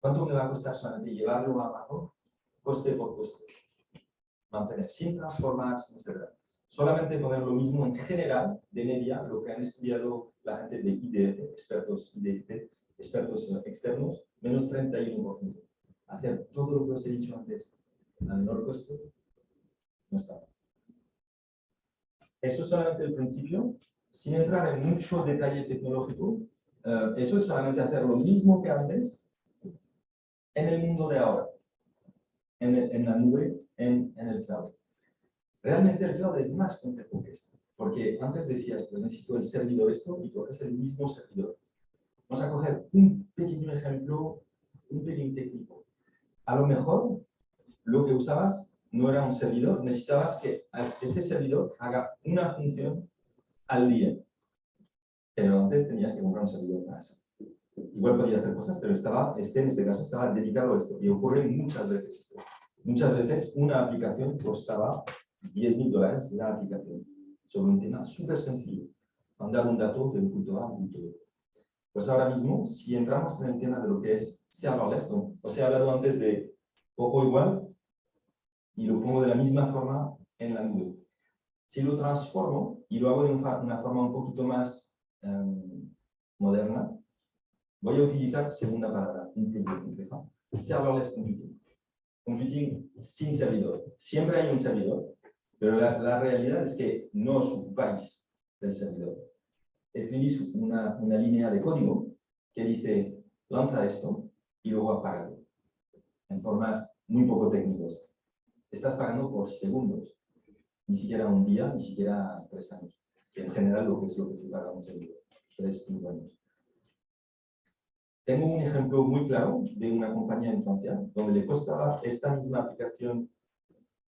¿Cuánto me va a costar solamente llevarlo a Amazon? Coste por coste. Mantener sin transformar, etc. Solamente poner lo mismo en general, de media, lo que han estudiado la gente de IDF, expertos IDF, expertos externos, menos 31%. Hacer todo lo que os he dicho antes a menor coste, no está. Eso es solamente el principio, sin entrar en mucho detalle tecnológico. Eh, eso es solamente hacer lo mismo que antes en el mundo de ahora, en, la nube, en, el cloud. Realmente el cloud es más complejo que esto, porque antes decías, pues necesito el servidor esto y es el mismo servidor. Vamos a coger un pequeño ejemplo, un pequeño técnico. A lo mejor lo que usabas no era un servidor, necesitabas que este servidor haga una función al día. Pero antes tenías que comprar un servidor para eso. Igual podía hacer cosas, pero estaba, este en este caso estaba dedicado a esto. Y ocurre muchas veces esto. Muchas veces una aplicación costaba 10.000 dólares la aplicación sobre un tema súper sencillo. Mandar un dato de un punto A a un punto B. Pues ahora mismo, si entramos en el tema de lo que es serverless, ¿no? os he hablado antes de ojo igual y lo pongo de la misma forma en la nube. Si lo transformo y lo hago de una forma un poquito más um, moderna, voy a utilizar segunda palabra, un poco compleja, serverless computing. Computing sin servidor. Siempre hay un servidor, pero la, realidad es que no os ocupáis del servidor. Escribís una, una línea de código que dice, lanza esto y luego apágalo, en formas muy poco técnicas. Estás pagando por segundos ni siquiera un día, ni siquiera tres años, en general lo que es lo que se paga un servidor, tres, cinco años. Tengo un ejemplo muy claro de una compañía en Francia, donde le costaba esta misma aplicación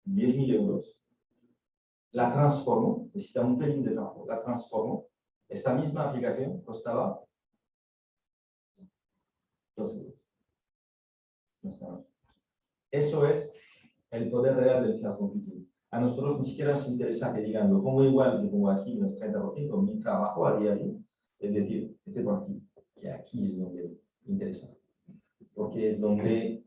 10.000 euros. La transformo, necesita un pelín de trabajo, la transformo. Esta misma aplicación costaba 2 euros. Eso es el poder real del cloud computing a nosotros ni siquiera nos interesa que digan, lo pongo igual, lo pongo aquí, menos 30%, mi trabajo a diario, es decir, este por aquí, que aquí es donde interesa. Porque es donde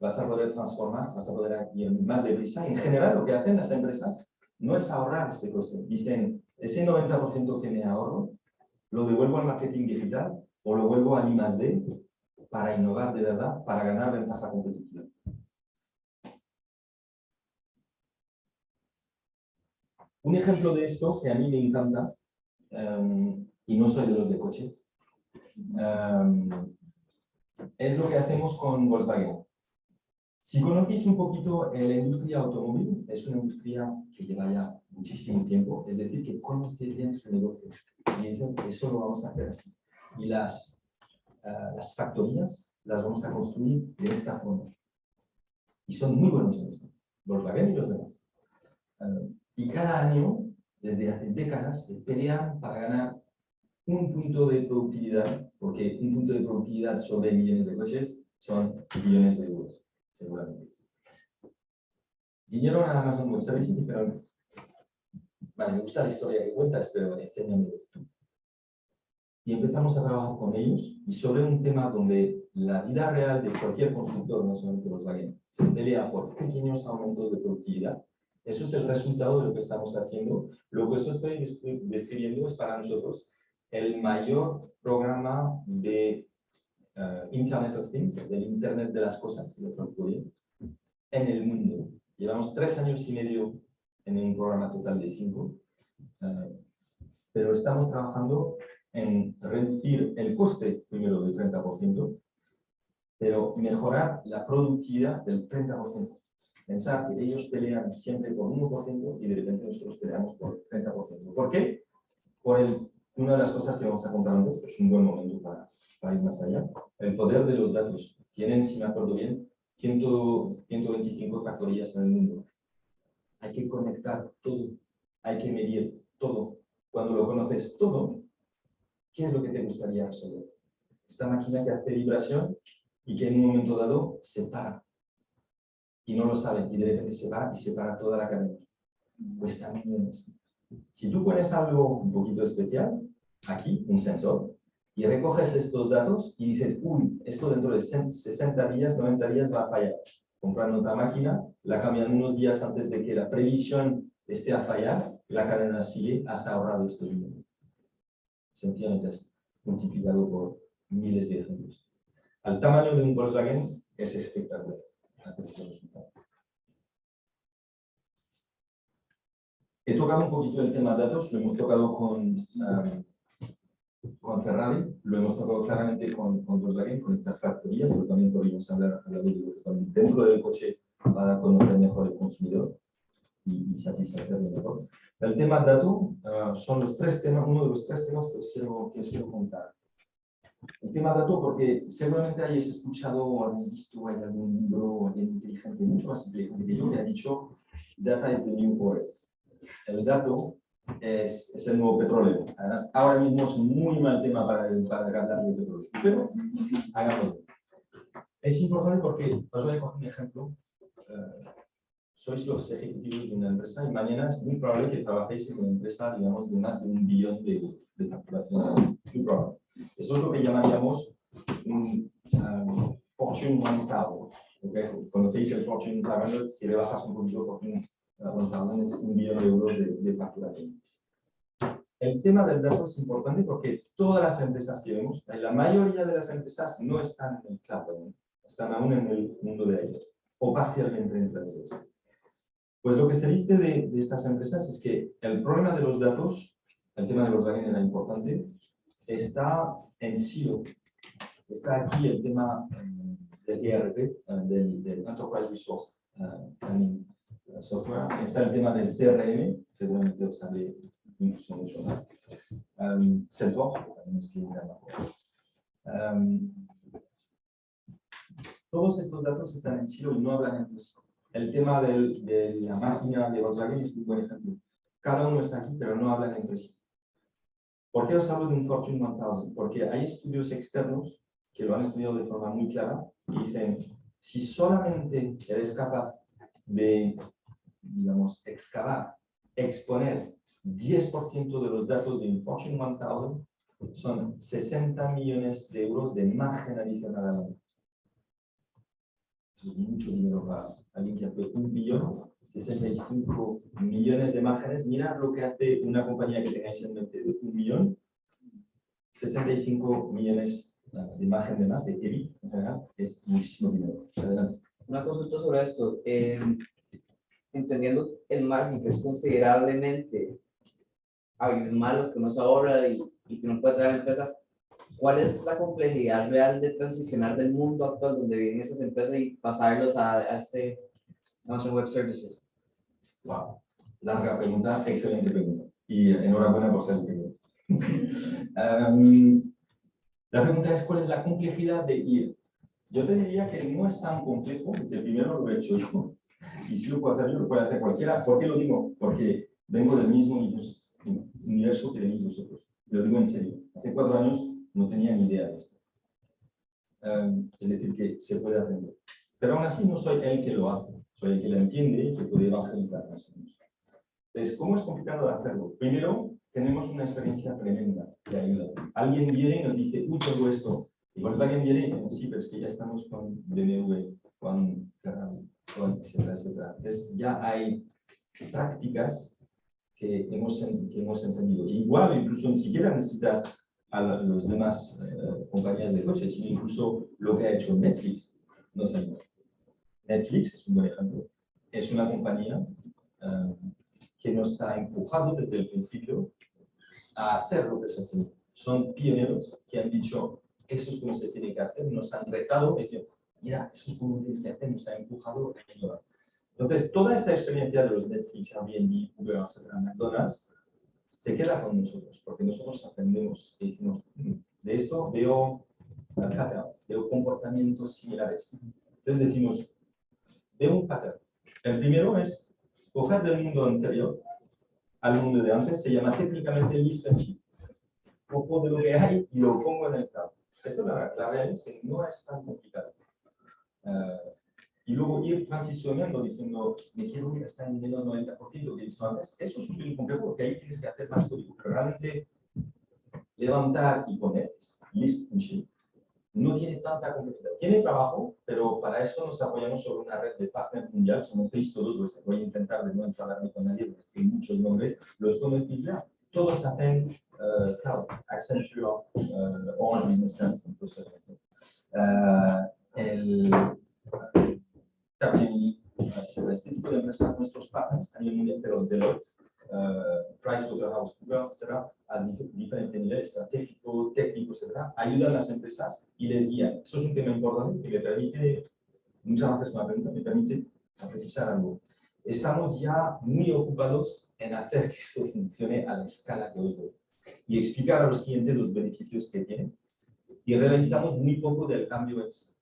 vas a poder transformar, vas a poder ir más deprisa. En general, lo que hacen las empresas no es ahorrar este coste. Dicen, ese 90% que me ahorro, lo devuelvo al marketing digital o lo vuelvo al I+D para innovar de verdad, para ganar ventaja competitiva. Un ejemplo de esto que a mí me encanta, em, y no soy de los de coches, em, es lo que hacemos con Volkswagen. Si conocéis un poquito la industria automóvil, es una industria que lleva ya muchísimo tiempo, es decir, que conoce bien su negocio. Y dicen eso lo vamos a hacer así. Y las, uh, las factorías las vamos a construir de esta forma. Y son muy buenos en esto, Volkswagen y los demás. Um, y cada año, desde hace décadas, se pelean para ganar un punto de productividad, porque un punto de productividad sobre millones de coches son billones de euros, seguramente. Vinieron a Amazon Web Services y dijeron, vale, me gusta la historia que cuentas, pero enséñame tú. Y empezamos a trabajar con ellos y sobre un tema donde la vida real de cualquier consultor, no solamente Volkswagen, se pelea por pequeños aumentos de productividad, eso es el resultado de lo que estamos haciendo. Lo que eso estoy describiendo es para nosotros el mayor programa de eh, Internet of Things, del Internet de las cosas, en el mundo. Llevamos tres años y medio en un programa total de cinco, eh, pero estamos trabajando en reducir el coste, primero, del 30%, pero mejorar la productividad del 30% pensar que ellos pelean siempre por 1% y de repente nosotros peleamos por 30%. ¿Por qué? Por el, una de las cosas que vamos a contar antes, que es un buen momento para, para ir más allá, el poder de los datos. Tienen, si me acuerdo bien, 100, 125 factorías en el mundo. Hay que conectar todo, hay que medir todo. Cuando lo conoces todo, ¿qué es lo que te gustaría resolver? Esta máquina que hace vibración y que en un momento dado se para y no lo saben y de repente se va y se para toda la cadena. Cuesta millones. Si tú pones algo un poquito especial, aquí, un sensor, y recoges estos datos y dices, uy, esto dentro de 60 días, 90 días va a fallar. Comprando otra máquina, la cambian unos días antes de que la previsión esté a fallar, la cadena sigue, has ahorrado esto dinero. Sencillamente es multiplicado por miles de ejemplos. Al tamaño de un Volkswagen es espectacular. He tocado un poquito el tema datos, lo hemos tocado con, um, con Ferrari, lo hemos tocado claramente con, con Volkswagen, conectar factorías, pero también podríamos hablar, hablar de dentro del coche para conocer mejor el consumidor y, y satisfacerlo mejor. El tema dato uh, son los tres temas, uno de los tres temas que os quiero, que os quiero contar. El tema dato, porque seguramente hayáis escuchado o habéis visto, hay algún libro de inteligente, mucho más inteligente que yo, que ha dicho Data is the new oil el dato es, es, el nuevo petróleo. Además, ahora mismo es muy mal tema para, para hablar de petróleo, pero hagámoslo. Es importante porque os voy a coger un ejemplo. Uh, sois los ejecutivos de una empresa y mañana es muy probable que trabajéis en una empresa, digamos, de más de un billón de, de facturación. Muy probable. Eso es lo que llamaríamos un um, Fortune 1000. ¿okay? Conocéis el Fortune 500, si le bajas un poquito Fortune es un billón de euros de, de, facturación. El tema del dato es importante porque todas las empresas que vemos, la mayoría de las empresas no están en el cloud, están aún en el mundo de ellos, o parcialmente entre ellos. Pues lo que se dice de, de, estas empresas es que el problema de los datos, el tema de los datos era importante, está en silo. Está aquí el tema um, del ERP, uh, del, del, Enterprise Resource uh, Planning software. Está el tema del CRM, seguramente os sale incluso mucho más. Um, Salesforce, es que um, Todos estos datos están en silo y no hablan entre sí. El tema del, de la máquina de Volkswagen es un buen ejemplo. Cada uno está aquí, pero no hablan entre sí. ¿Por qué os hablo de un Fortune 1000? Porque hay estudios externos que lo han estudiado de forma muy clara y dicen, si solamente eres capaz de digamos, excavar, exponer 10% de los datos de un Fortune 1000 son 60 millones de euros de margen adicional al año. Eso es mucho dinero para alguien que hace un billón, 65 millones de márgenes. Mira lo que hace una compañía que tengáis en mente de un millón, 65 millones de margen de más, de EBIT en general, es muchísimo dinero. Adelante. Una consulta sobre esto. Eh, entendiendo el margen que es considerablemente abismal lo que uno se ahorra y, y que uno puede traer empresas, ¿cuál es la complejidad real de transicionar del mundo actual donde viven esas empresas y pasarlos a, a este Amazon Web Services? Wow, larga pregunta, excelente pregunta. Y enhorabuena por ser el primero. <laughs> um, la pregunta es, ¿cuál es la complejidad de ir? Yo te diría que no es tan complejo, porque primero lo he hecho yo, y si lo puedo hacer yo, lo puede hacer cualquiera. ¿Por qué lo digo? Porque vengo del mismo universo que tenéis vosotros. Lo digo en serio. Hace cuatro años no tenía ni idea de esto. Um, es decir, que se puede aprender. Pero aún así no soy el que lo hace. Soy el que lo entiende y que puede evangelizar más o menos. Entonces, ¿cómo es complicado de hacerlo? Primero, tenemos una experiencia tremenda que ayuda. Alguien viene y nos dice, uy, todo esto. Y alguien viene y dice, sí, pero es que ya estamos con BMW, con Ferrari etcétera, etcétera. Entonces ya hay prácticas que hemos, que hemos entendido. Igual, incluso ni siquiera necesitas a los demás eh, compañías de coches, sino incluso lo que ha hecho Netflix. No sé, Netflix es un buen ejemplo. Es una compañía eh, que nos ha empujado desde el principio a hacer lo que se hace. Son pioneros que han dicho, eso es como se tiene que hacer, nos han retado, diciendo, mira, eso es como tienes que hacer, nos ha empujado a ayudar. Entonces, toda esta experiencia de los Netflix, Airbnb, Uber, McDonald's, se queda con nosotros, porque nosotros aprendemos y decimos, mm, de esto veo patterns, veo comportamientos similares. Entonces decimos, veo un pattern. El primero es coger del mundo anterior al mundo de antes, se llama técnicamente lift and shift. Cojo de lo que hay y lo pongo en el cloud. Esto la, la realidad es que no es tan complicado. Uh, y luego ir transicionando diciendo, me quiero ir hasta en menos 90% que he visto antes, eso es súper complejo porque ahí tienes que hacer más código. Pero realmente levantar y poner and shift no tiene tanta complejidad. Tiene trabajo, pero para eso nos apoyamos sobre una red de partners mundial, conocéis todos, pues voy a intentar de no enfadarme con nadie, porque hay muchos nombres, los conocéis ya. Todos hacen uh, cloud, Accenture, uh, Orange Business Service, incluso. Uh, el, Capgemini, este tipo de empresas, nuestros partners a nivel mundial, pero Deloitte, uh, PricewaterhouseCoopers, etcétera, a diferentes niveles, estratégico, técnico, etcétera, ayudan a las empresas y les guían. Eso es un tema importante que me permite, muchas veces me pregunta, me permite precisar algo. Estamos ya muy ocupados en hacer que esto funcione a la escala que os doy y explicar a los clientes los beneficios que tienen. Y realizamos muy poco del cambio en sí,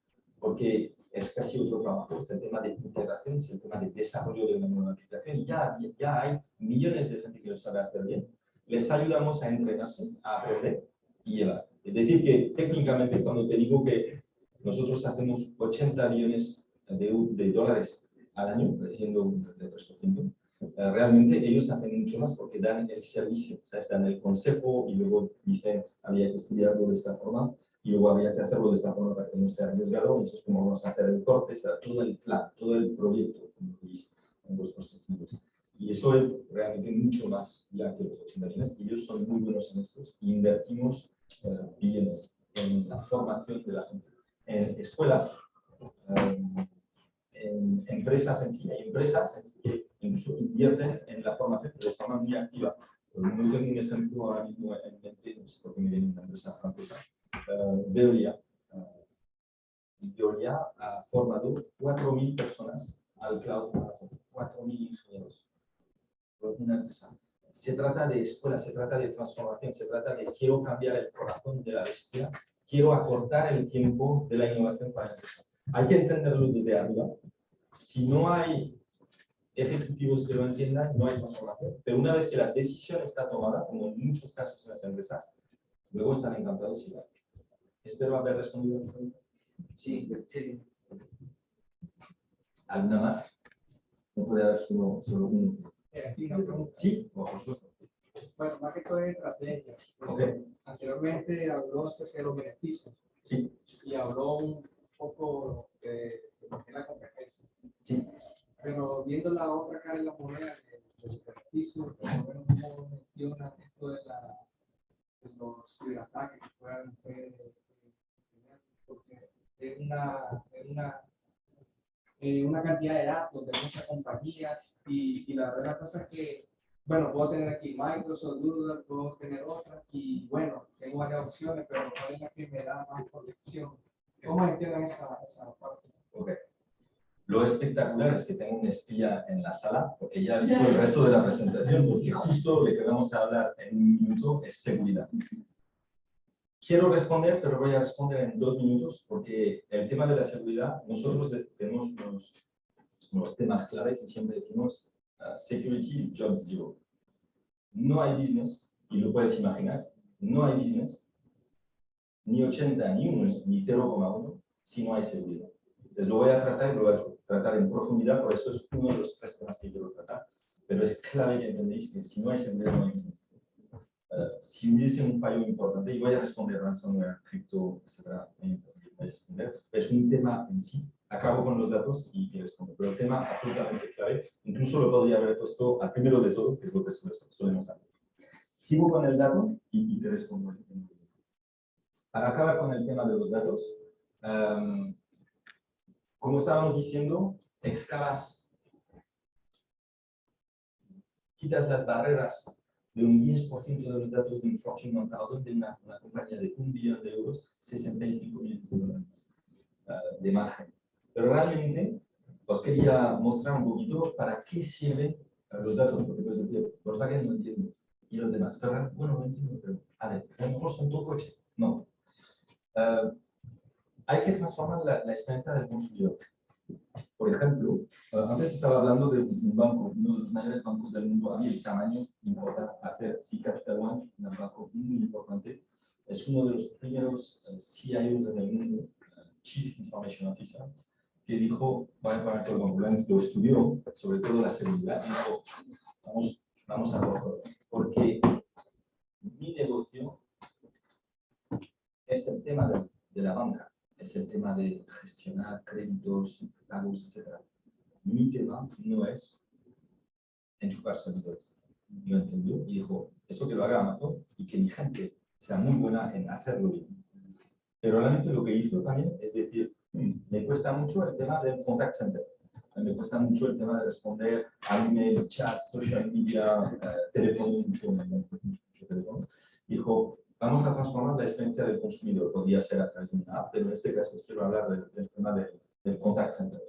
porque es casi otro trabajo, es el tema de integración, es el tema de desarrollo de una nueva aplicación y ya, ya hay millones de gente que lo sabe hacer bien. Les ayudamos a entrenarse, a aprender y llevar. Es decir, que técnicamente cuando te digo que nosotros hacemos 80 millones de, de dólares al año, creciendo un 33%, eh, realmente ellos hacen mucho más porque dan el servicio, ¿sabes? dan el consejo y luego dicen, había que estudiarlo de esta forma y luego había que hacerlo de esta forma para que no esté arriesgado, y eso es como vamos a hacer el corte, será todo el plan, todo el proyecto, como viste en vuestros estudios. Y eso es realmente mucho más ya que los 80 millones, y ellos son muy buenos en esto, invertimos eh, billones en la formación de la gente, en escuelas, eh, en empresas en sí, hay empresas en sí que incluso invierten en la formación de forma muy activa. No tengo un ejemplo ahora mismo en mente, no sé por qué me viene una empresa francesa, Veolia. Uh, Veolia ha formado 4.000 personas al cloud, 4.000 ingenieros. Una empresa. Se trata de escuela, se trata de transformación, se trata de quiero cambiar el corazón de la bestia, quiero acortar el tiempo de la innovación para la empresa. Hay que entenderlo desde arriba. Si no hay ejecutivos que lo entiendan, no hay transformación. Pero una vez que la decisión está tomada, como en muchos casos en las empresas, luego están encantados y van. Espero haber respondido a la pregunta. Sí, sí, ¿Alguna más? No puede haber solo, solo uno. Sí, por supuesto. Bueno, más que todo es estrategia. Ok. Anteriormente habló acerca de los beneficios Sí, y habló un poco de, de lo que es la competencia. sí. Pero viendo la otra cara de la moneda, de los beneficios, por lo menos cómo menciona esto de, la, de los ciberataques que puedan tener, porque es una, es una, eh, una cantidad de datos de muchas compañías y, y la verdad cosa es que, bueno, puedo tener aquí Microsoft, Google, puedo tener otras y bueno, tengo varias opciones, pero ¿cuál es la que me da más protección? ¿Cómo entienden esa, esa parte? Ok. Lo espectacular es que tengo un espía en la sala, porque ya ha visto el resto de la presentación, porque justo lo que vamos a hablar en un minuto es seguridad. Quiero responder, pero voy a responder en dos minutos, porque el tema de la seguridad, nosotros tenemos unos, unos temas claves y siempre decimos uh, security is job zero. No hay business, y lo puedes imaginar, no hay business, ni 80, ni 1, ni 0,1, si no hay seguridad. Entonces lo voy a tratar y lo voy a tratar en profundidad, por eso es uno de los tres temas que quiero tratar, pero es clave que entendéis que si no hay seguridad, no hay business. Si hubiese un fallo importante, y voy a responder ransomware, cripto, etcétera, es un tema en sí. Acabo con los datos y, respondo, pero el tema absolutamente clave, incluso lo podría haber puesto al primero de todo, que es lo que solemos hacer. Sigo con el dato y, y te respondo. Para acabar con el tema de los datos, um, como estábamos diciendo, excavas, quitas las barreras de un 10% de los datos de un Fortune 1000 de una, una, compañía de un billón de euros, 65 millones de dólares uh, de margen. Pero realmente os quería mostrar un poquito para qué sirven los datos, porque puedes decir, Volkswagen no entiendo, y los demás. Pero bueno, no entiendo, pero a ver, a lo mejor son todos coches. No. Uh, hay que transformar la, la, experiencia del consumidor. Por ejemplo, uh, antes estaba hablando de un banco, uno de los mayores bancos del mundo, a mí el tamaño importa hacer, sí, Capital One, un banco muy importante, es uno de los primeros uh, CIOs en el mundo, Chief Information Officer, que dijo, bueno, lo estudió, sobre todo la seguridad, dijo, vamos, vamos a por porque mi negocio es el tema de, de, la banca, es el tema de gestionar créditos, pagos, etc. Mi tema no es enchufar servidores. Lo entendió y dijo, eso que lo haga Amazon y que mi gente sea muy buena en hacerlo bien. Pero realmente lo que hizo también es decir, mm, me cuesta mucho el tema del contact center. Me cuesta mucho el tema de responder a emails, chats, social media, eh, teléfono, mucho, mucho teléfono. Dijo, vamos a transformar la experiencia del consumidor. Podría ser a través de una app, pero en este caso quiero hablar del, tema del contact center.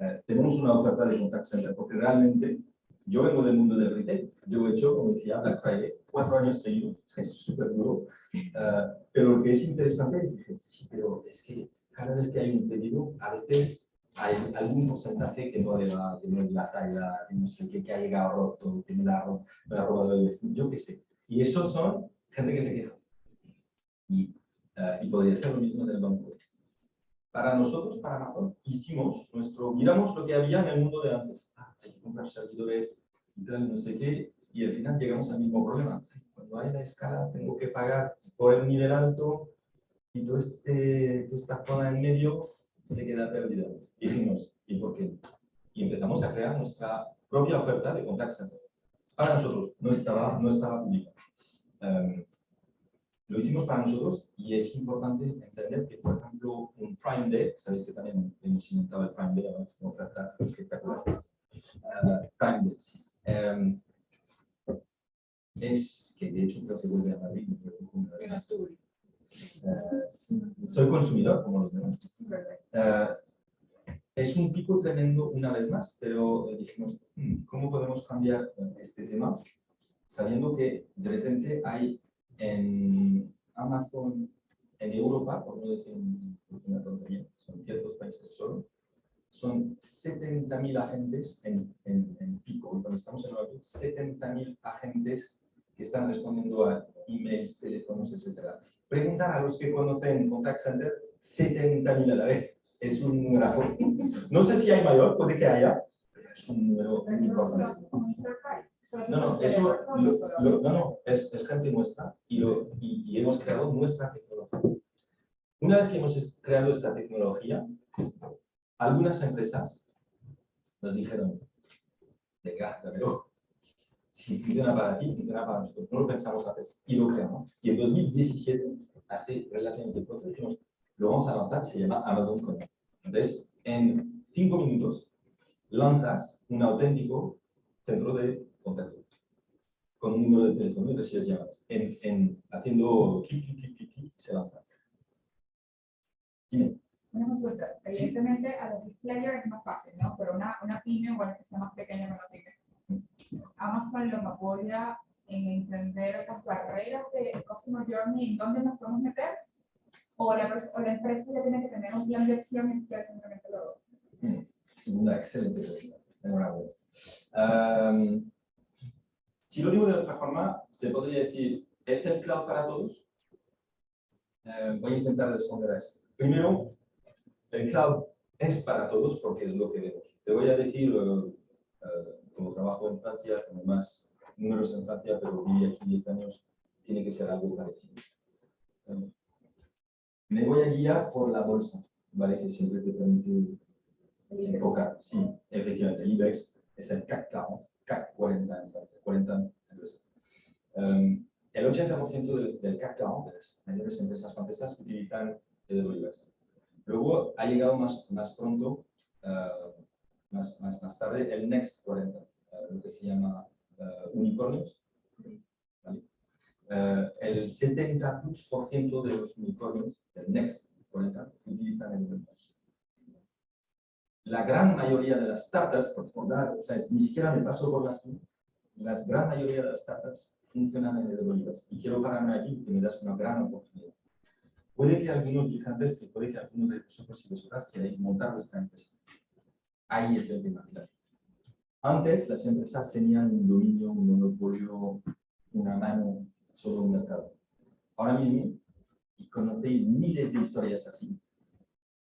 Eh, tenemos una oferta de contact center porque realmente yo vengo del mundo del retail. Yo he hecho, como decía, Black Friday cuatro años seguidos. <laughs> Es súper duro. Eh, pero lo que es interesante es sí, pero es que cada vez que hay un pedido, a veces hay algún porcentaje que no, le va, que no es la talla, que no sé qué, que ha llegado roto, que me la, ha robado el vecino, yo qué sé. Y esos son gente que se queja. Y, uh, y podría ser lo mismo del banco. Para nosotros, para Amazon, hicimos nuestro, miramos lo que había en el mundo de antes. Ah, hay que comprar servidores, y tal, no sé qué, y al final llegamos al mismo problema. Cuando hay la escala, tengo que pagar por el nivel alto y este, toda esta zona en medio se queda perdida. Y dijimos, ¿y por qué? Y empezamos a crear nuestra propia oferta de contact center. Para nosotros, no estaba, no estaba publicada. Um, lo hicimos para nosotros y es importante entender que, por ejemplo, un Prime Day, sabéis que también hemos inventado el Prime Day, es una oferta espectacular. Uh, Prime Day. Um, es que de hecho creo que vuelve a Madrid. Uh, soy consumidor como los demás. Uh, es un pico tremendo una vez más, pero dijimos, hmm, ¿cómo podemos cambiar este tema? Sabiendo que de repente hay en Amazon, en Europa, por no decir una tontería, son ciertos países solo, son 70.000 agentes en, en, en, pico, cuando estamos en Nueva York, 70.000 agentes que están respondiendo a emails, teléfonos, etc. Preguntar a los que conocen Contact Center, 70.000 a la vez. Es un número. No sé si hay mayor, puede que haya, pero es un número importante. No, no, eso, no, no, es, es, gente nuestra y, lo, y, hemos creado nuestra tecnología. Una vez que hemos creado esta tecnología, algunas empresas nos dijeron, venga, dámelo. Si funciona para ti, funciona para nosotros. No lo pensamos antes y lo creamos. Y en 2017, hace relativamente poco, dijimos, lo vamos a lanzar, se llama Amazon Connect. Entonces, en cinco minutos, lanzas un auténtico centro de contacto con un número de teléfono y recibes llamadas. En, en, haciendo clic, clic, clic, clic, clic, se lanza. Dime. Una consulta. Evidentemente, a los players es más fácil, ¿no? Pero una, una pyme, bueno, que sea más pequeña que una pyme. Amazon los apoya en entender las barreras de Customer Journey, en dónde nos podemos meter, o la, o la empresa ya tiene que tener un plan de acción y ustedes simplemente lo... Mm, una excelente pregunta. Enhorabuena. Um, si lo digo de otra forma, se podría decir, ¿es el cloud para todos? Uh, voy a intentar responder a esto. Primero, el cloud es para todos porque es lo que vemos. Te voy a decir, uh, como trabajo en Francia, como más números en Francia, pero viví aquí 10 años, tiene que ser algo parecido. Me voy a guiar por la bolsa, ¿vale? Que siempre te permite enfocar. Sí, efectivamente, el IBEX es el CAC 40, CAC 40 en Francia, 40 empresas. El 80% del, del CAC 40 de las mayores empresas francesas utilizan AWS. Luego ha llegado más, más pronto, uh, más, más, más, tarde, el Next 40, uh, lo que se llama uh, unicornios. el 70% de los unicornios del Next 40 utilizan el La gran mayoría de las startups, por dar, o sea, ni siquiera me paso por las la gran mayoría de las startups funcionan en AWS. Y quiero pararme aquí, que me das una gran oportunidad. Puede que algunos gigantes, que puede que algunos de vosotros y vosotras queráis montar vuestra empresa. Ahí es el tema. Antes las empresas tenían un dominio, un monopolio, una mano sobre un mercado. Ahora mismo, y conocéis miles de historias así,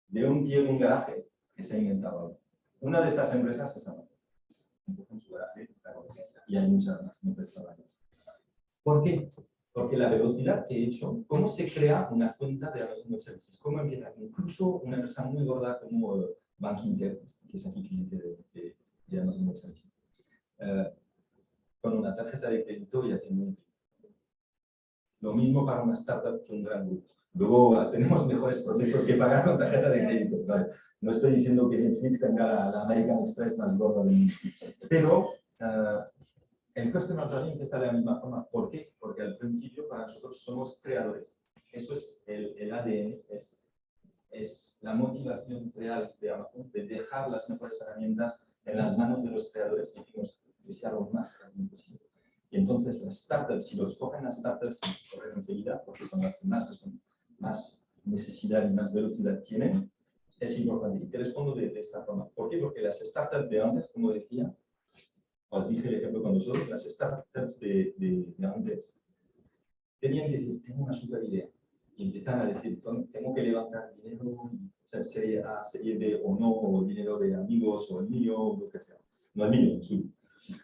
de un tío en un garaje que se ha inventado. Una de estas empresas es Amazon. En su garaje, y hay muchas más, no pensaba en ¿Por qué? Porque la velocidad que he hecho, ¿cómo se crea una cuenta de Amazon Web Services? ¿Cómo empieza? Incluso una empresa muy gorda como eh, Bank Inter, que es aquí cliente de, Amazon Web Services, eh, con una tarjeta de crédito y haciendo un Lo mismo para una startup que un gran grupo. Luego tenemos mejores procesos que pagar con tarjeta de crédito. ¿vale? No estoy diciendo que Netflix tenga la, la American Express más gorda del mundo. Pero uh, el Customer Journey empieza de la misma forma. ¿Por qué? Porque al principio para nosotros somos creadores. Eso es el, el ADN, es, es la motivación real de Amazon, de dejar las mejores herramientas en las manos de los creadores y decimos, desearlo más posible. Y entonces las startups, si los cogen las startups, se corren enseguida, porque son las que más, son, más necesidad y más velocidad tienen, es importante. Y te respondo de, de, esta forma. ¿Por qué? Porque las startups de antes, como decía, os dije el ejemplo con nosotros, las startups de, de, de antes tenían que decir, tengo una super idea. Y empiezan a decir, tengo que levantar dinero, o sea, serie A, serie B o no, o dinero de amigos, o el mío, o lo que sea. No el mío, el suyo.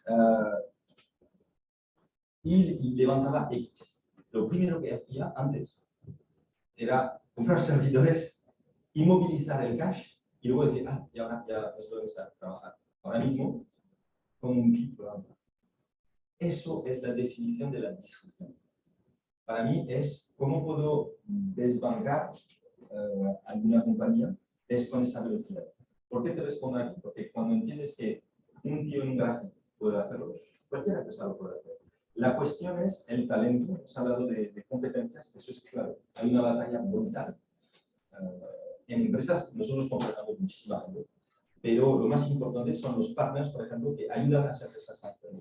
Uh, y, y levantaba X. Lo primero que hacía antes era comprar servidores, inmovilizar el cash y luego decir, ah, y ahora ya nos podemos trabajar. Ahora mismo, con un clic Eso es la definición de la disrupción. Para mí es cómo puedo desbancar uh, alguna compañía con esa velocidad. ¿Por qué te respondo aquí? Porque cuando entiendes que un tío en un garaje puede hacerlo, cualquier empresario puede hacerlo. La cuestión es el talento. Hemos hablado de, de competencias, eso es claro. Hay una batalla brutal. Uh, en empresas nosotros contratamos muchísima gente, pero lo más importante son los partners, por ejemplo, que ayudan a las empresas a hacerlo.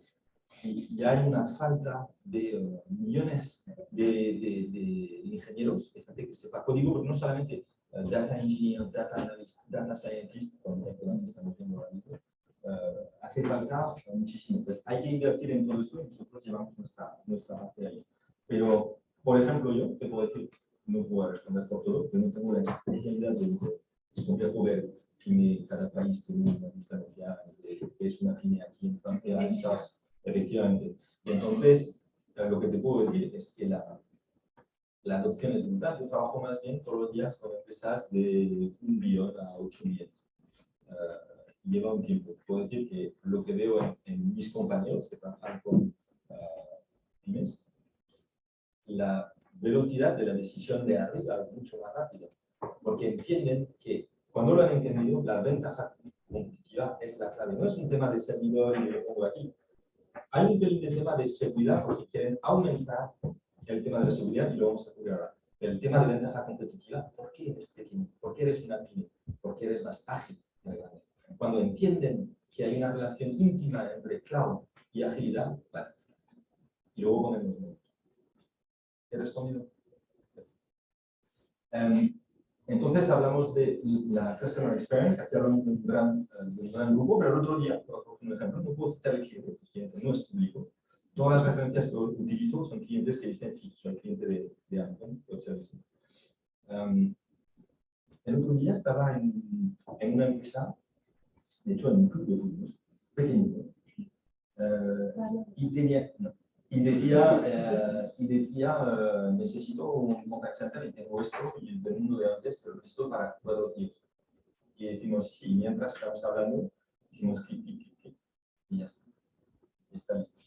Y, y hay una falta de uh, millones de, de, de, ingenieros, de gente que sepa código, no solamente uh, data engineer, data analyst, data scientist, como estamos viendo ahora mismo, hace falta muchísimo. Pues hay que invertir en todo esto y nosotros llevamos nuestra, nuestra parte ahí. Pero, por ejemplo, yo te puedo decir, no puedo responder por todo, pero no tengo la especialidad de es complejo ver que cada país tiene una diferencia que es una pyme aquí en Francia, Estados efectivamente. Y entonces, lo que te puedo decir es que la, la adopción es brutal. Yo trabajo más bien todos los días con empresas de un billón a 8 millones. Uh, lleva un tiempo. Puedo decir que lo que veo en, mis compañeros que trabajan con uh, pymes, la velocidad de la decisión de arriba es mucho más rápida, porque entienden que cuando lo han entendido, la ventaja competitiva es la clave. No es un tema de servidor y de pongo aquí. Hay un pelín de tema de seguridad porque quieren aumentar el tema de la seguridad y lo vamos a cubrir ahora. El tema de ventaja competitiva, ¿por qué eres pequeño? ¿Por qué eres una pyme? ¿Por qué eres más ágil? Cuando entienden que hay una relación íntima entre cloud y agilidad, vale. y luego números. ¿He respondido? Um, entonces hablamos de la Customer Experience, aquí hablamos de un gran, de un gran grupo, pero el otro día, por ejemplo, no puedo citar el cliente, el cliente no es público. Todas las referencias que utilizo son clientes que dicen, sí, soy cliente de, de Amazon Web Services. Um, el otro día estaba en, en, una empresa, de hecho en un club de fútbol, pequeñito, uh, y tenía, no, y decía, eh, y decía eh, necesito un contact center y tengo esto y es del mundo de antes, pero listo para los días. Y decimos, sí, mientras estamos hablando, decimos clic, clic, clic, clic, y ya está. Está listo.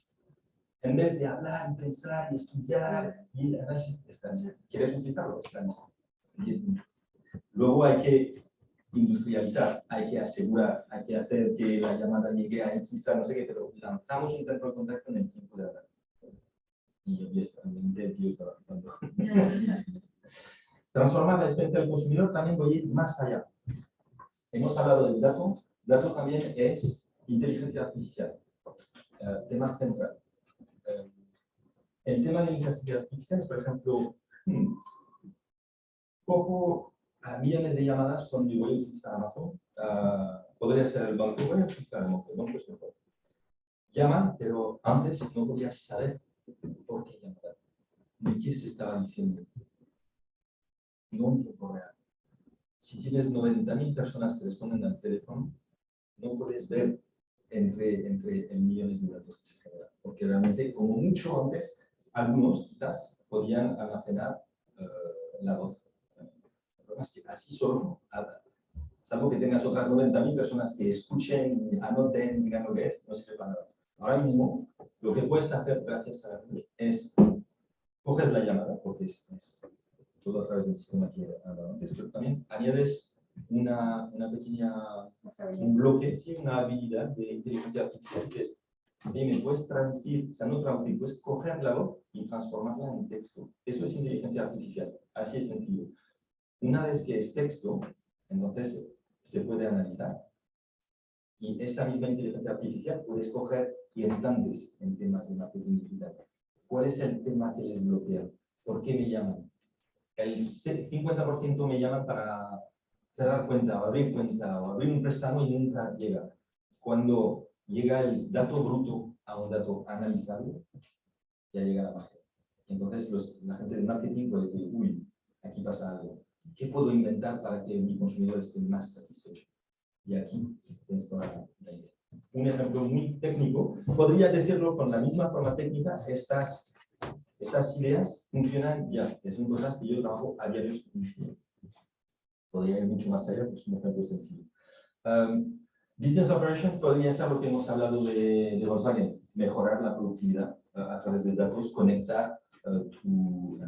En vez de hablar y pensar y estudiar y análisis, está listo. ¿Quieres utilizarlo? Está listo. Luego hay que industrializar, hay que asegurar, hay que hacer que la llamada llegue a X, no sé qué, pero lanzamos un centro de contacto en el tiempo de hablar y honestamente el tío estaba flipando. <laughs> Transformar la experiencia del consumidor también voy a ir más allá. Hemos hablado del dato, dato también es inteligencia artificial, uh, tema central. Uh, el tema de inteligencia artificial es, por ejemplo, hmm, poco a millones de llamadas cuando voy a utilizar Amazon. Uh, podría ser el banco, voy a utilizar el banco, es mejor. Llaman, pero antes no podías saber por qué llamar, ni qué se estaba diciendo. No en tiempo real. Si tienes 90.000 personas que responden al teléfono, no puedes ver entre, entre el millones de datos que se generan. Porque realmente, como mucho antes, algunos quizás podían almacenar eh, la voz. Es que así solo, salvo que tengas otras 90.000 personas que escuchen, anoten, digan lo que es, no sirve para nada. Ahora mismo, lo que puedes hacer gracias a la es, coges la llamada, porque es, todo a través del sistema que antes, pero también añades una, una pequeña, un bloque, sí, una habilidad de inteligencia artificial que es, me puedes traducir, o sea, no traducir, puedes coger la voz y transformarla en texto. Eso es inteligencia artificial, así es sencillo. Una vez que es texto, entonces se puede analizar. Y esa misma inteligencia artificial puede escoger entiendes en temas de marketing digital. ¿Cuál es el tema que les bloquea? ¿Por qué me llaman? El 50% me llaman para cerrar cuenta o abrir cuenta o abrir un préstamo y nunca llega. Cuando llega el dato bruto a un dato analizable, ya llega la magia. Entonces los, la gente de marketing puede decir, uy, aquí pasa algo. ¿Qué puedo inventar para que mi consumidor esté más satisfecho? Y aquí tienes toda la idea. Un ejemplo muy técnico, podría decirlo con la misma forma técnica, estas, estas ideas funcionan ya, que son cosas que yo trabajo a diario. Podría ir mucho más allá, pues un ejemplo sencillo. Um, business Operations podría ser lo que hemos hablado de, de Volkswagen, mejorar la productividad uh, a través de datos, conectar uh, tu,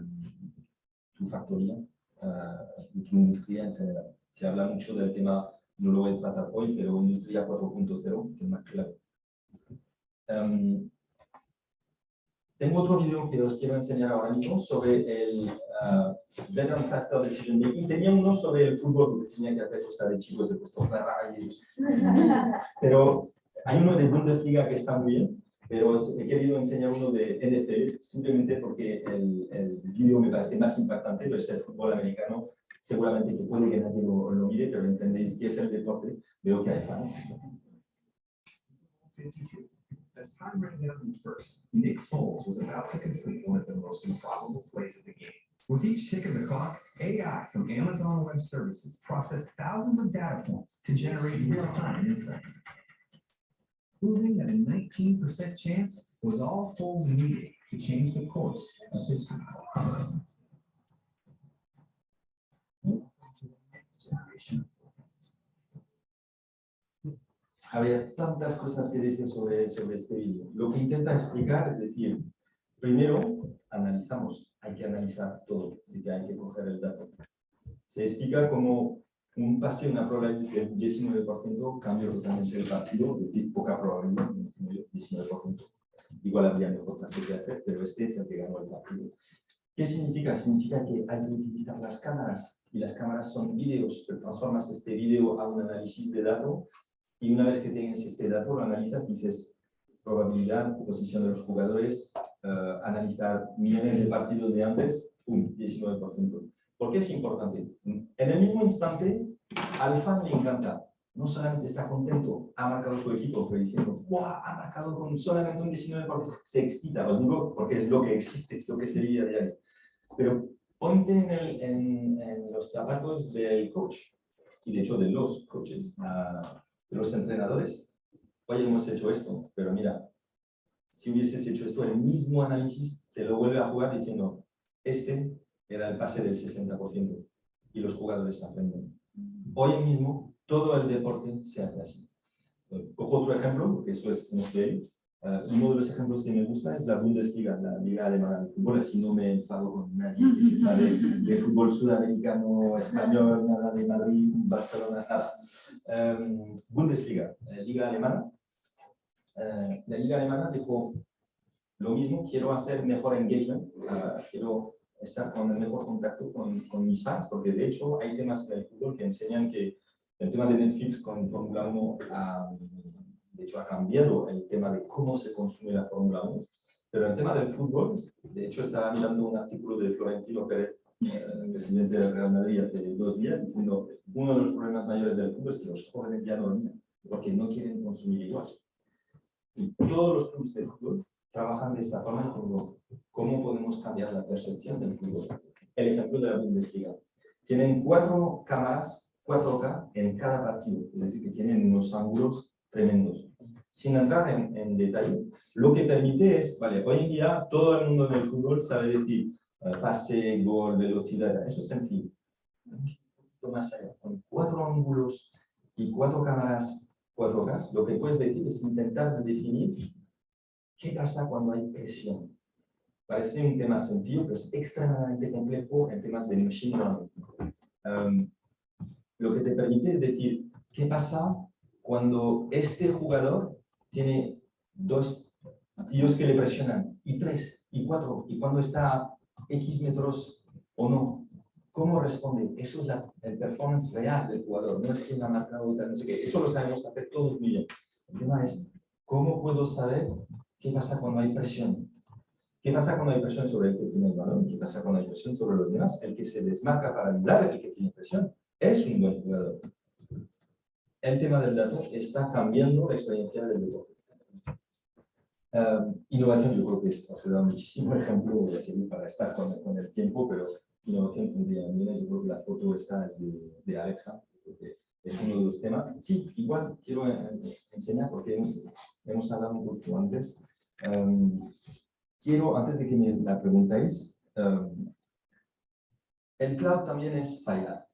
tu factoría, uh, tu industria en general. Se habla mucho del tema no lo voy a tratar hoy, pero Industria 4.0, que es más clave. Um, tengo otro video que os quiero enseñar ahora mismo sobre el uh, Better and Faster Decision Making. Tenía uno sobre el fútbol, porque tenía que hacer cosas de chicos, de puesto y... <laughs> Pero hay uno de Bundesliga que está muy bien, pero he querido enseñar uno de NFL, simplemente porque el, el video me parece más impactante, pero es el fútbol americano seguramente que puede que nadie lo, lo mire, pero entendéis que es el deporte, veo que hay fans. As time ran down in first, Nick Foles was about to complete one of the most improbable plays of the game. With each tick of the clock, AI from Amazon Web Services processed thousands of data points to generate real-time insights. Proving that a 19% chance was all Foles needed to change the course of history. Habría tantas cosas que decir sobre, sobre este vídeo. Lo que intenta explicar es decir, primero analizamos, hay que analizar todo, así que hay que coger el dato. Se explica como un pase, una probabilidad del 19%, cambio totalmente el partido, es decir, poca probabilidad, 19%. Igual habría mejor pase que hacer, pero este es el que ganó el partido. ¿Qué significa? Significa que hay que utilizar las cámaras y las cámaras son vídeos, transformas este vídeo a un análisis de datos y una vez que tienes este dato, lo analizas, dices probabilidad, posición de los jugadores, uh, analizar millones de partidos de antes, un 19%. ¿Por qué es importante? En el mismo instante, al fan le encanta. No solamente está contento, ha marcado su equipo, pero diciendo, ¡guau! Ha marcado con solamente un 19%. Se excita, os digo, porque es lo que existe, es lo que sería de ahí. Pero ponte en, los zapatos del coach, y de hecho de los coaches, uh, de los entrenadores. Oye, hemos hecho esto, pero mira, si hubieses hecho esto, el mismo análisis te lo vuelve a jugar diciendo, este era el pase del 60% y los jugadores aprenden. Hoy mismo, todo el deporte se hace así. Cojo otro ejemplo, porque eso es como que Uh, uno de los ejemplos que me gusta es la Bundesliga, la Liga Alemana de Fútbol, así no me enfado con nadie que sepa de, de, fútbol sudamericano, español, nada de Madrid, Barcelona, nada. Um, Bundesliga, eh, Liga Alemana. Uh, la Liga Alemana dijo lo mismo, quiero hacer mejor engagement, uh, quiero estar con el mejor contacto con, con mis fans, porque de hecho hay temas en el fútbol que enseñan que el tema de Netflix con Fórmula 1 um, de hecho ha cambiado el tema de cómo se consume la Fórmula 1, pero el tema del fútbol, de hecho estaba mirando un artículo de Florentino Pérez, eh, presidente del Real Madrid hace dos días, diciendo uno de los problemas mayores del fútbol es que los jóvenes ya no dormían, porque no quieren consumir igual. Y todos los clubes de fútbol trabajan de esta forma, diciendo cómo podemos cambiar la percepción del fútbol. El ejemplo de la Bundesliga. Tienen cuatro cámaras 4K en cada partido, es decir, que tienen unos ángulos tremendos. Sin entrar en, en detalle, lo que permite es, vale, hoy en día todo el mundo del fútbol sabe decir eh, pase, gol, velocidad, eso es sencillo. Vamos más allá, con cuatro ángulos y cuatro cámaras 4K, lo que puedes decir es intentar definir qué pasa cuando hay presión. Parece un tema sencillo, pero es extremadamente complejo en temas de machine learning. Um, lo que te permite es decir, ¿qué pasa cuando este jugador tiene dos tíos que le presionan, y tres, y cuatro, y cuando está a X metros o no? ¿Cómo responde? Eso es la, el performance real del jugador, no es que la marca o no sé qué. Eso lo sabemos hacer todos muy bien. El tema es, ¿cómo puedo saber qué pasa cuando hay presión? ¿Qué pasa cuando hay presión sobre el que tiene el balón? ¿Qué pasa cuando hay presión sobre los demás? El que se desmarca para ayudar, el que tiene presión, es un buen jugador. El tema del dato está cambiando la experiencia del deporte. Uh, innovación, yo creo que se da muchísimo <laughs> ejemplo para estar con, con, el tiempo, pero innovación tendría. Yo creo que la foto esta es de, de Alexa, porque es uno de los temas. Sí, igual quiero enseñar, porque hemos, hemos hablado un poco antes. Um, quiero, antes de que me la preguntéis, um, el cloud también es fallar.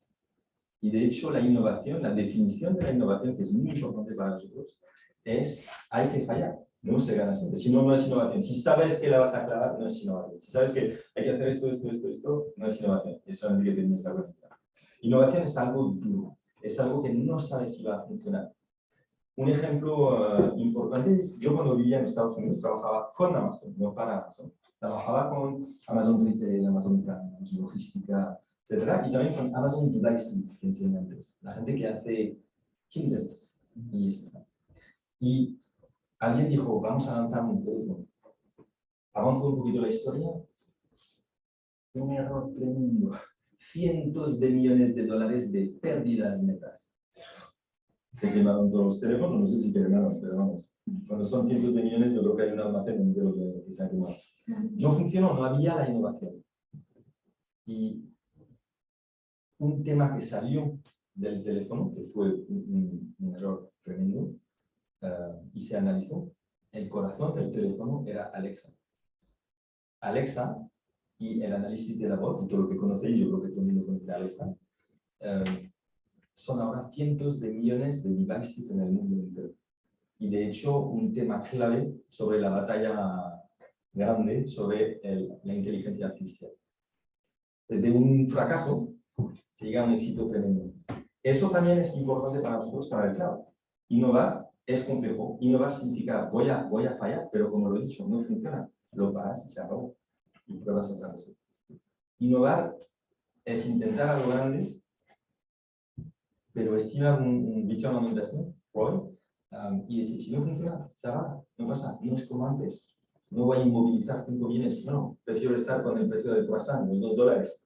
Y de hecho, la innovación, la definición de la innovación, que es muy importante para nosotros, es hay que fallar. No se gana siempre. Si no, no es innovación. Si sabes que la vas a clavar, no es innovación. Si sabes que hay que hacer esto, esto, esto, esto, no es innovación. Es solamente que la cuenta. Innovación es algo duro. Es algo que no sabes si va a funcionar. Un ejemplo uh, importante es, yo cuando vivía en Estados Unidos trabajaba con Amazon, no para Amazon. Trabajaba con Amazon Retail, Amazon Logística, etc. Y también con Amazon Devices, que enseñé antes. La gente que hace Kindles y esto. Y alguien dijo, vamos a lanzar un teléfono. Avanzo un poquito la historia. Un error tremendo. Cientos de millones de dólares de pérdidas netas. Se quemaron todos los teléfonos, no sé si quemaron, pero vamos. Cuando son cientos de millones, yo creo que hay un almacén que, que se ha quemado. No funcionó, no había la innovación. Y un tema que salió del teléfono, que fue un, un error tremendo, uh, y se analizó, el corazón del teléfono era Alexa. Alexa y el análisis de la voz, y todo lo que conocéis, yo creo que todo el mundo conoce a Alexa, uh, son ahora cientos de millones de devices en el mundo entero. Y de hecho, un tema clave sobre la batalla grande sobre el, la inteligencia artificial. Desde un fracaso se llega a un éxito tremendo. Eso también es importante para nosotros, para el cloud. Innovar es complejo. Innovar significa voy a, voy a fallar, pero como lo he dicho, no funciona. Lo paras y se acabó. Y pruebas otra vez. Innovar es intentar algo grande, pero estimar un, un return on investment, ROI, um, y si no funciona, se va, no pasa, no es como antes. No voy a inmovilizar cinco bienes, no, prefiero estar con el precio del croissant, los dos dólares.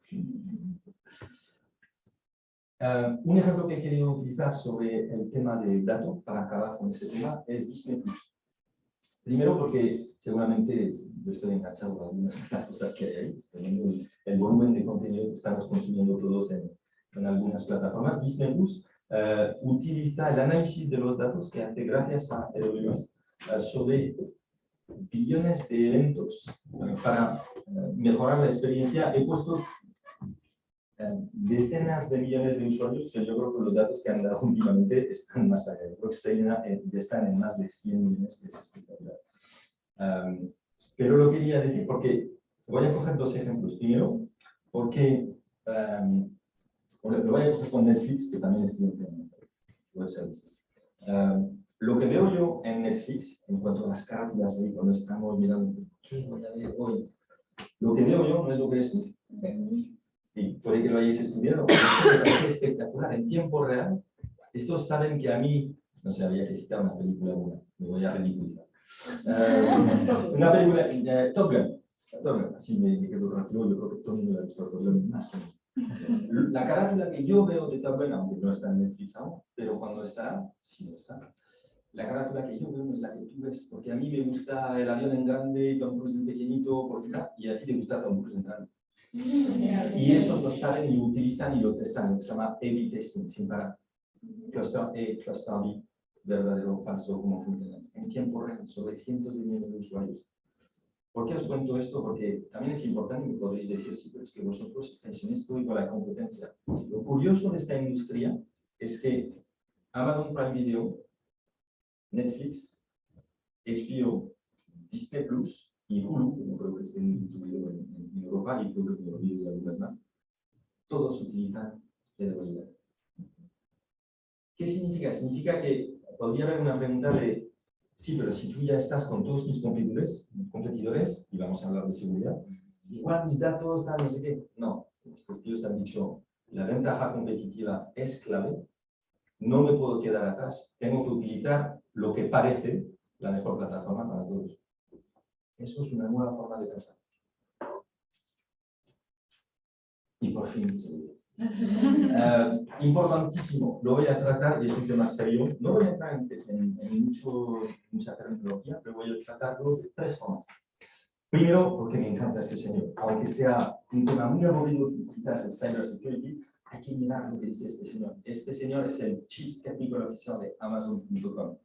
Uh, un ejemplo que he querido utilizar sobre el tema de datos para acabar con ese tema es Disney+. Primero porque seguramente yo estoy enganchado a algunas de las cosas que hay ahí, el, volumen de contenido que estamos consumiendo todos en, en algunas plataformas. Disney Plus uh, utiliza el análisis de los datos que hace gracias a AWS uh, sobre billones de eventos para mejorar la experiencia. He puesto decenas de millones de usuarios que yo creo que los datos que han dado <laughs> últimamente están más allá. Creo que ya están en más de 100 millones, que es espectacular. Um, pero lo quería decir porque voy a coger dos ejemplos. Primero, porque um, lo voy a coger con Netflix, que también es cliente en web services. Um, lo que veo yo en Netflix, en cuanto a las carátulas ahí, cuando estamos mirando, ¿qué voy a ver hoy? Lo que veo yo no es lo que es tú y puede que lo hayáis estudiado, parece espectacular, en tiempo real. Estos saben que a mí, no sé, había que citar una película buena, me voy a ridiculizar. Uh, una película, uh, Top Gun, Top Gun, así me, me, quedo tranquilo, yo creo que todo el mundo ha visto Top Gun, más o menos. La carátula que yo veo de Top Gun, aunque no está en Netflix aún, pero cuando está, sí no está. La carátula que yo veo no es la que tú ves, porque a mí me gusta el avión en grande, Tom Cruise en pequeñito, por y a ti te gusta Tom Cruise en grande. Y esos lo salen y lo utilizan y lo testan, se llama A-B testing, sin parar. Cluster A, cluster B, verdadero o falso, cómo funciona. En tiempo real, sobre cientos de millones de usuarios. ¿Por qué os cuento esto? Porque también es importante que podréis decir, sí, pero es que vosotros estáis en esto y con la competencia. Lo curioso de esta industria es que Amazon Prime Video, Netflix, HBO, Disney Plus y Hulu, que no creo que estén distribuidos en, en, Europa y creo que me olvido de algunas más, todos utilizan AWS. ¿Qué significa? Significa que podría haber una pregunta de, sí, pero si tú ya estás con todos mis competidores, y vamos a hablar de seguridad, igual mis datos, tal, no sé qué. No, estos tíos han dicho, la ventaja competitiva es clave, no me puedo quedar atrás, tengo que utilizar lo que parece la mejor plataforma para todos. Eso es una nueva forma de pensar. Y por fin, uh, importantísimo, lo voy a tratar, y es un tema serio, no voy a entrar en, en, en mucho, mucha terminología, pero voy a tratarlo de tres formas. Primero, porque me encanta este señor, aunque sea un tema muy aburrido, quizás el cybersecurity, hay que mirar lo que dice este señor. Este señor es el Chief Technical Officer de Amazon.com.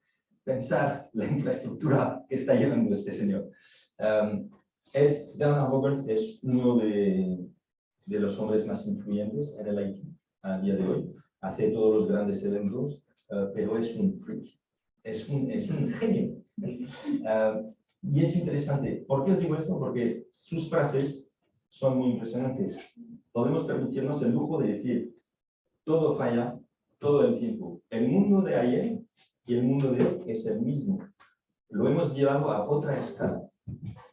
Pensar la infraestructura que está llevando este señor. Um, es, Bernard Roberts es uno de, de, los hombres más influyentes en el IT a día de hoy. Hace todos los grandes eventos, uh, pero es un freak. Es un, es un genio. Uh, y es interesante. ¿Por qué os digo esto? Porque sus frases son muy impresionantes. Podemos permitirnos el lujo de decir, todo falla todo el tiempo. El mundo de ayer y el mundo de hoy es el mismo. Lo hemos llevado a otra escala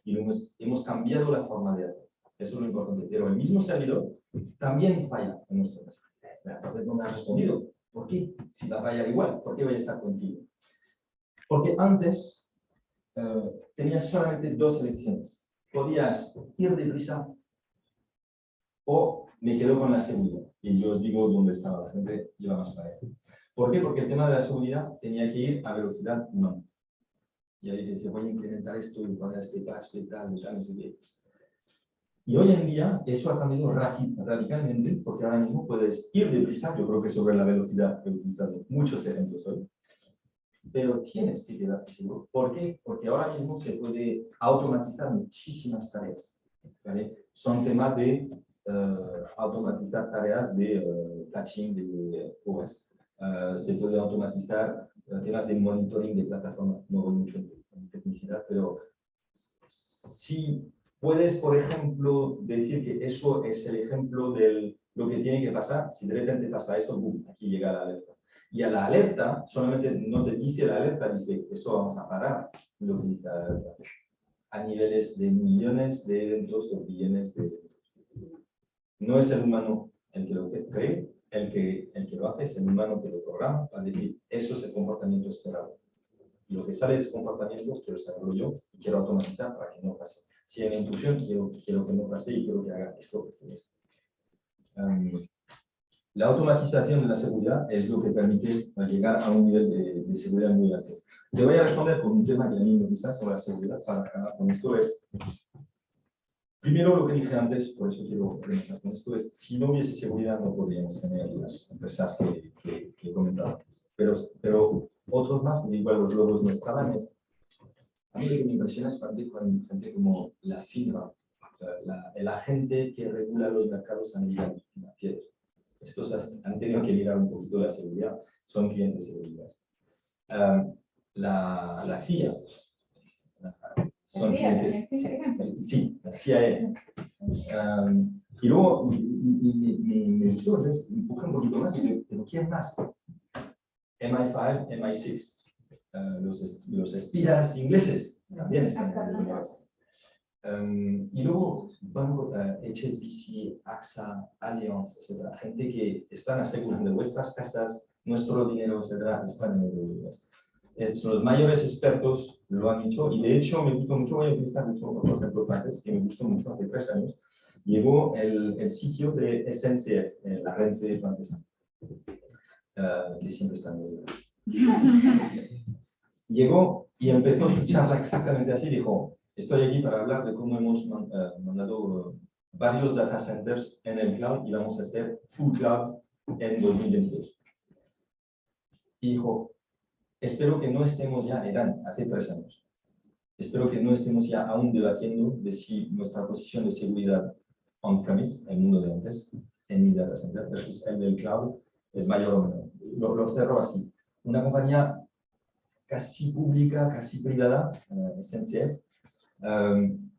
y hemos, hemos cambiado la forma de hacer. Eso es lo importante. Pero el mismo servidor también falla en nuestro caso. Entonces no me ha respondido. ¿Por qué? Si va a fallar igual, ¿por qué voy a estar contigo? Porque antes uh, tenías solamente dos elecciones. Podías ir deprisa o me quedo con la seguridad. Y yo os digo dónde estaba la gente, iba más para allá. ¿Por qué? Porque el tema de la seguridad tenía que ir a velocidad no. Y ahí decía, voy a implementar esto y poner este patch y tal, y tal, no sé qué. Y hoy en día eso ha cambiado radicalmente, porque ahora mismo puedes ir deprisa, yo creo que sobre la velocidad he utilizado muchos ejemplos hoy, pero tienes que quedarte seguro. ¿Por qué? Porque ahora mismo se puede automatizar muchísimas tareas. ¿vale? Son temas de uh, automatizar tareas de uh, de OS. Uh, se puede automatizar temas de monitoring de plataforma. No voy mucho en tecnicidad, pero si puedes, por ejemplo, decir que eso es el ejemplo de lo que tiene que pasar, si de repente pasa eso, boom, aquí llega la alerta. Y a la alerta, solamente no te dice la alerta, dice, eso vamos a parar, lo que dice la alerta. A niveles de millones de eventos o billones de eventos. No es el humano el que lo cree, el que, el que lo hace es el humano que lo programa para decir, eso es el comportamiento esperado. Y lo que sale de ese comportamiento quiero saberlo yo y quiero automatizar para que no pase. Si hay una intrusión, quiero, quiero que no pase y quiero que haga esto, esto, esto. Um, la automatización de la seguridad es lo que permite llegar a un nivel de, de, seguridad muy alto. Te voy a responder por un tema que a mí me gusta sobre la seguridad para acabar con esto es, primero lo que dije antes, por eso quiero comenzar con esto, es si no hubiese seguridad no podríamos tener las empresas que, que, que comentado Pero, pero otros más, igual los logos no estaban, es, a mí lo que me impresiona es cuando gente como la FINRA, la, el agente que regula los mercados financieros estos han tenido que mirar un poquito la seguridad, son clientes seguridad. Um, la, la CIA, son clientes, sí, la CIA. Um, y luego me gustó, empujé un poquito más, pero ¿quién más? MI5, MI6, uh, los, los espías ingleses también están en el Um, y luego, banco, uh, HSBC, AXA, Allianz, etc. Gente que están asegurando vuestras casas, nuestro dinero, etc. Están en el eh, Son los mayores expertos, lo han dicho, y de hecho me gustó mucho, voy a utilizar mucho, por ejemplo, francés, que me gustó mucho hace tres años, llegó el, el sitio de SNCF, eh, la red francesa, uh, que siempre está en el... <laughs> Llegó y empezó su charla exactamente así, dijo, Estoy aquí para hablar de cómo hemos uh, mandado varios data centers en el cloud y vamos a hacer full cloud en 2022. Y dijo, espero que no estemos ya, eran hace tres años, espero que no estemos ya aún debatiendo de si nuestra posición de seguridad on-premise, el mundo de antes, en mi data center versus el del cloud, es mayor o menor. Lo, lo así. Una compañía casi pública, casi privada, uh, SNCF, um,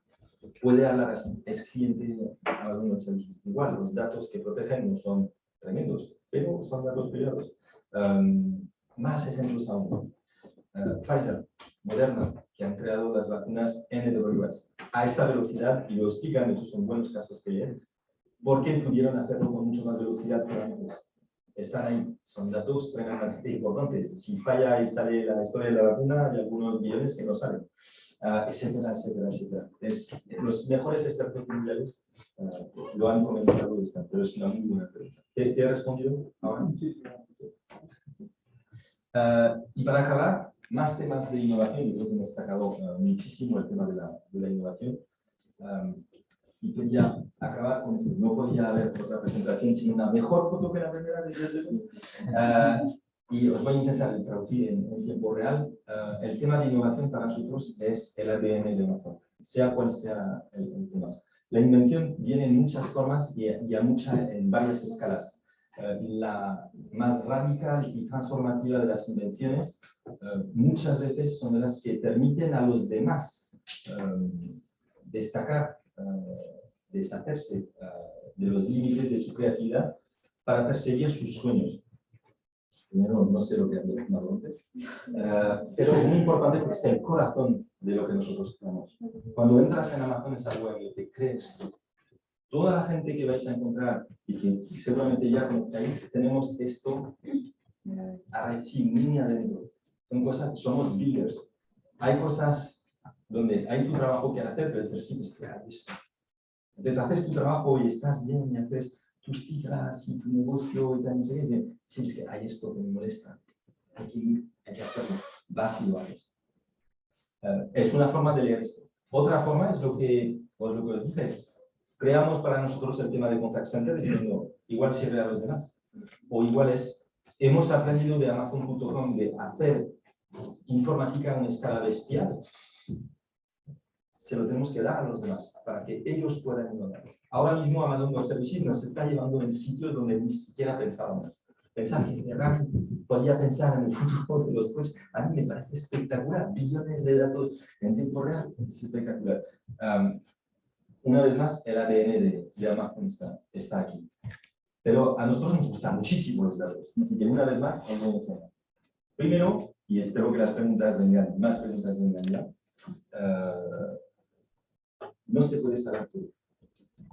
puede hablar así. Es cliente Web Services. Igual, los datos que protegen no son tremendos, pero son datos privados. Um, más ejemplos aún. Uh, Pfizer, Moderna, que han creado las vacunas en AWS a esta velocidad, y lo explican, de hecho son buenos casos que vienen, porque pudieron hacerlo con mucho más velocidad que antes. Están ahí, son datos tremendamente importantes. Si falla y sale la historia de la vacuna, hay algunos millones que no salen, uh, etcétera, etcétera, etcétera. Los mejores expertos mundiales uh, lo han comentado, esta, pero es una muy buena pregunta. ¿Te, te he respondido ahora? Muchísimas Uh, y para acabar, más temas de innovación, yo creo que hemos destacado muchísimo el tema de la, de la innovación. Y quería acabar con esto. No podía haber otra presentación sin una mejor foto que la primera de uh, Y os voy a intentar traducir en, en tiempo real. Uh, el tema de innovación para nosotros es el ADN de Amazon, sea cual sea el, el tema. La invención viene en muchas formas y, y a mucha, en varias escalas. Uh, la más radical y transformativa de las invenciones muchas veces son las que permiten a los demás destacar deshacerse uh, de los límites de su creatividad para perseguir sus sueños. Primero, no sé lo que han dicho antes, uh, pero es muy importante porque es el corazón de lo que nosotros creamos. Cuando entras en Amazon es algo en lo que crees. Toda la gente que vais a encontrar y que seguramente ya conocéis, tenemos esto sí, muy adentro. Son cosas, somos builders. Hay cosas donde hay tu trabajo que hacer, pero decir, sí, pues claro, esto. Entonces haces tu trabajo y estás bien y haces tus cifras y tu negocio y tal, y sí, es que hay esto que me molesta. Hay que ir, hay que hacerlo. Vas y lo haces. Uh, es una forma de leer esto. Otra forma es lo que, pues lo que os dije, creamos para nosotros el tema de contact center diciendo, igual sirve a los demás. O igual es, hemos aprendido de Amazon.com de hacer informática a una escala bestial se lo tenemos que dar a los demás para que ellos puedan innovar. Ahora mismo Amazon Web Services nos está llevando en sitios donde ni siquiera pensábamos. Pensar que Ferrari podía pensar en el futuro de los coches, a mí me parece espectacular. Billones de datos en tiempo real, es espectacular. Um, una vez más, el ADN de, de Amazon está, está, aquí. Pero a nosotros nos gustan muchísimo los datos. Así que una vez más, os voy a enseñar. Primero, y espero que las preguntas vengan, más preguntas vengan ya, uh, no se puede saber todo.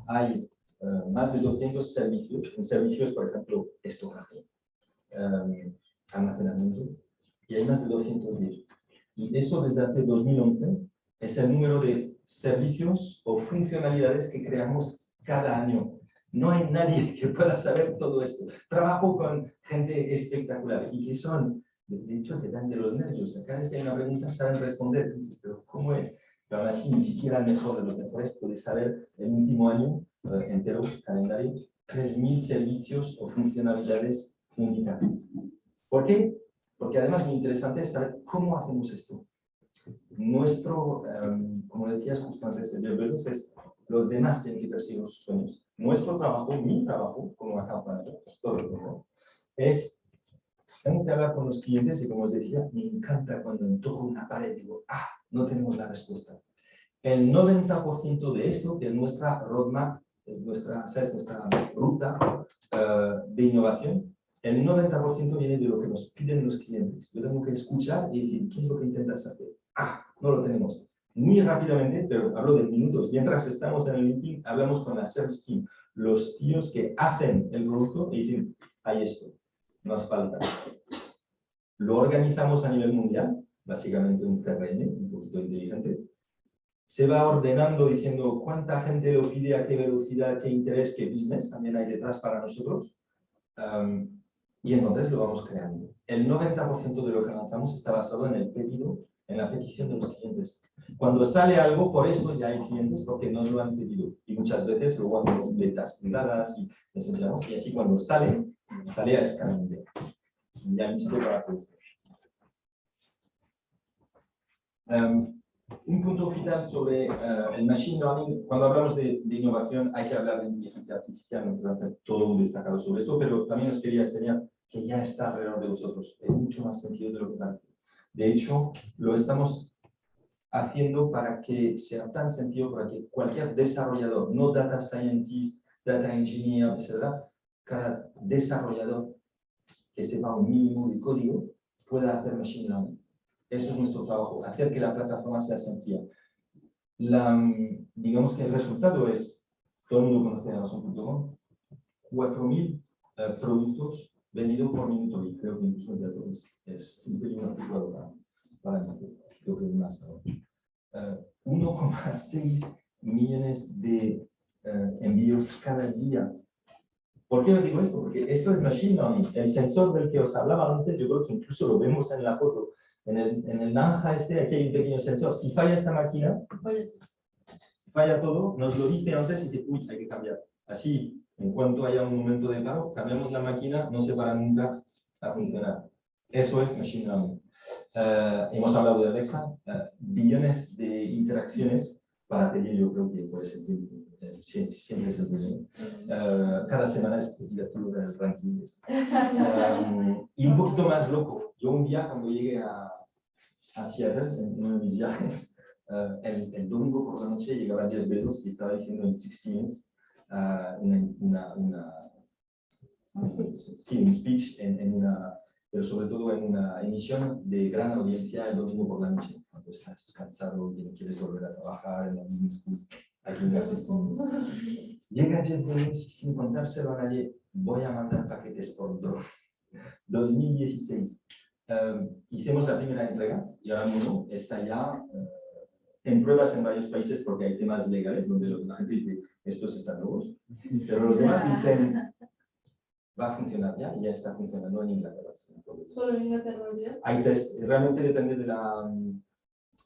Hay uh, más de 200 servicios, servicios, por ejemplo, estocaje, um, almacenamiento, y hay más de 210. Y eso desde hace 2011 es el número de servicios o funcionalidades que creamos cada año. No hay nadie <laughs> que pueda saber todo esto. Trabajo con gente espectacular y que son, de hecho, te dan de los nervios. Cada vez que hay una pregunta saben responder. Pero ¿cómo es? Pero aún así ni siquiera el mejor de los mejores puede saber el último año eh, entero, calendario, 3.000 servicios o funcionalidades únicas. ¿Por qué? Porque además muy interesante es saber cómo hacemos esto. Nuestro, um, como decías justo antes, el business es los demás tienen que perseguir sus sueños. Nuestro trabajo, mi trabajo como account manager, es todo lo que es tengo que hablar con los clientes y como os decía, me encanta cuando toco una pared digo, ah, no tenemos la respuesta. El 90% de esto, es nuestra roadmap, es nuestra, ¿sabes? nuestra ruta uh, de innovación, el 90% viene de lo que nos piden los clientes. Yo tengo que escuchar y decir, ¿qué es lo que intentas hacer? Ah, no lo tenemos. Muy rápidamente, pero hablo de minutos. Mientras estamos en el meeting, hablamos con la service team, los tíos que hacen el producto y dicen, hay esto, nos falta. Lo organizamos a nivel mundial, básicamente un CRM, poquito inteligente. Se va ordenando diciendo cuánta gente lo pide, a qué velocidad, qué interés, qué business también hay detrás para nosotros. Um, y entonces lo vamos creando. El 90% de lo que lanzamos está basado en el pedido en la petición de los clientes. Cuando sale algo, por eso ya hay clientes porque nos lo han pedido. Y muchas veces luego hacemos betas privadas y les enseñamos. Y así cuando sale, sale a escala mundial. Ya listo para producir. Um, un punto final sobre uh, el machine learning. Cuando hablamos de, de, innovación, hay que hablar de inteligencia artificial. No quiero hacer todo un destacado sobre esto, pero también os quería enseñar que ya está alrededor de vosotros. Es mucho más sencillo de lo que parece. De hecho, lo estamos haciendo para que sea tan sencillo para que cualquier desarrollador, no data scientist, data engineer, etc., cada desarrollador que sepa un mínimo de código pueda hacer machine learning. Eso es nuestro trabajo, hacer que la plataforma sea sencilla. La, digamos que el resultado es, todo el mundo conoce Amazon.com, 4.000 uh, productos vendidos por minuto y creo que incluso el dato es, es un pelín articulado para, para mí, creo que es más. Uh, 1,6 millones de uh, envíos cada día. ¿Por qué os digo esto? Porque esto es Machine Learning. El sensor del que os hablaba antes, yo creo que incluso lo vemos en la foto. En el, en el naranja este, aquí hay un pequeño sensor. Si falla esta máquina, falla todo, nos lo dice antes y dice, uy, hay que cambiar. Así, en cuanto haya un momento de paro, cambiamos la máquina, no se para nunca a funcionar. Eso es Machine Learning. Uh, hemos hablado de Alexa, uh, billones de interacciones para pedir, yo creo que puede ser eh, siempre es el primero. Uh, cada semana es divertido ver el ranking. Um, <laughs> y un poquito más loco. Yo un día, cuando llegué a, a Seattle, en uno de mis viajes, el, el, domingo por la noche llegaba Jeff Bezos y estaba diciendo en 60 Minutes una, una, una, sí, un speech en, en una pero sobre todo en una emisión de gran audiencia el domingo por la noche, cuando estás cansado y no quieres volver a trabajar en la misma school. Llega Jeff Bezos y sin contárselo a nadie, voy a mandar paquetes por drone. 2016. Um, hicimos la primera entrega y ahora mismo está ya uh, en pruebas en varios países porque hay temas legales donde la gente dice estos están nuevos, pero los demás dicen va a funcionar ya y ya está funcionando en Inglaterra. ¿Solo en Inglaterra? Hay test, realmente depende de la,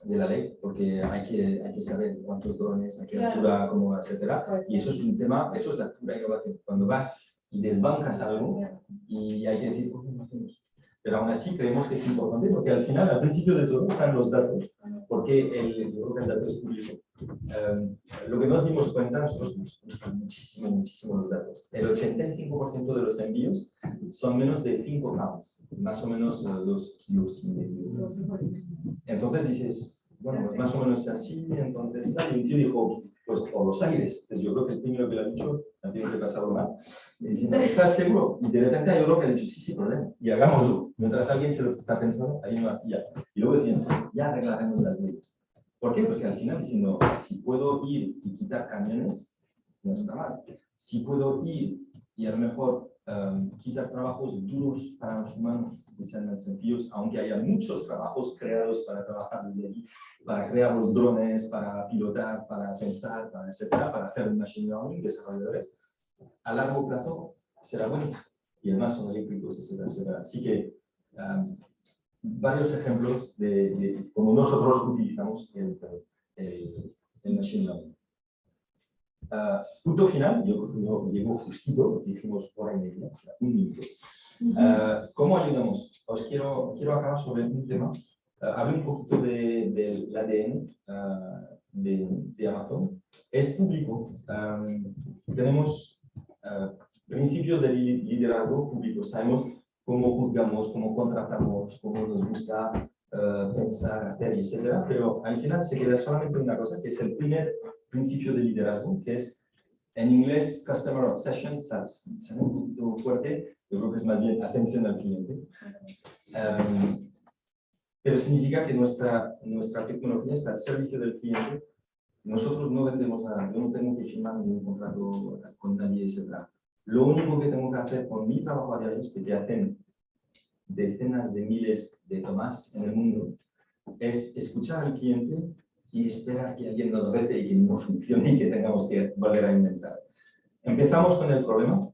de la ley, porque hay que, hay que saber cuántos drones, a qué Claro. altura, cómo, etcétera. Pues, Y eso es un tema, eso es la pura innovación. Cuando vas y desbancas algo y hay que decir, ¿por qué no hacemos? Pero aún así creemos que es importante porque al final, al principio de todo, están los datos, porque el, yo creo que el dato es público. Um, lo que nos dimos cuenta, nosotros nos gustan muchísimo, muchísimo los datos. El 85% de los envíos son menos de 5 gramos, más o menos 2 kilos y medio. Entonces dices, bueno, pues más o menos así, entonces tal. Y un tío dijo, pues por los aires. Entonces yo creo que el primero que lo ha dicho, ha tenido que pasarlo mal. Y diciendo, ¿estás seguro? Y de repente yo creo que ha dicho, sí, sí, problema. Y hagámoslo. Mientras alguien se lo está pensando, hay una ya. Y luego decían, ya arreglaremos las leyes. ¿Por qué? Porque al final diciendo, si puedo ir y quitar camiones, no está mal. Si puedo ir y a lo mejor um, quitar trabajos duros para los humanos, que sean sencillos, aunque haya muchos trabajos creados para trabajar desde allí, para crear los drones, para pilotar, para pensar, para etcétera, para hacer machine learning, desarrolladores, a largo plazo será bueno. Y además son eléctricos, etcétera, etcétera. Así que um, varios ejemplos de, de, cómo nosotros utilizamos el, el, el machine learning. Uh, punto final, yo, yo llego justito, hicimos hora y media, un minuto. Uh, ¿Cómo ayudamos? Os quiero, quiero acabar sobre un tema. Uh, hablé un poquito del de, de ADN de, de, Amazon. Es público. Um, tenemos principios de liderazgo público. Sabemos cómo juzgamos, cómo contratamos, cómo nos gusta uh, pensar, hacer, etc. Pero al final se queda solamente una cosa, que es el primer principio de liderazgo, que es en inglés Customer Obsession, suena un poquito fuerte, yo creo que es más bien atención al cliente. Um, pero significa que nuestra, nuestra tecnología está al servicio del cliente. Nosotros no vendemos nada, yo no tengo que firmar ningún contrato con nadie, etc. Lo único que tengo que hacer con mi trabajo a diario, que hacen decenas de miles de tomás en el mundo, es escuchar al cliente y esperar que alguien nos rete y que no funcione y que tengamos que volver a inventar. Empezamos con el problema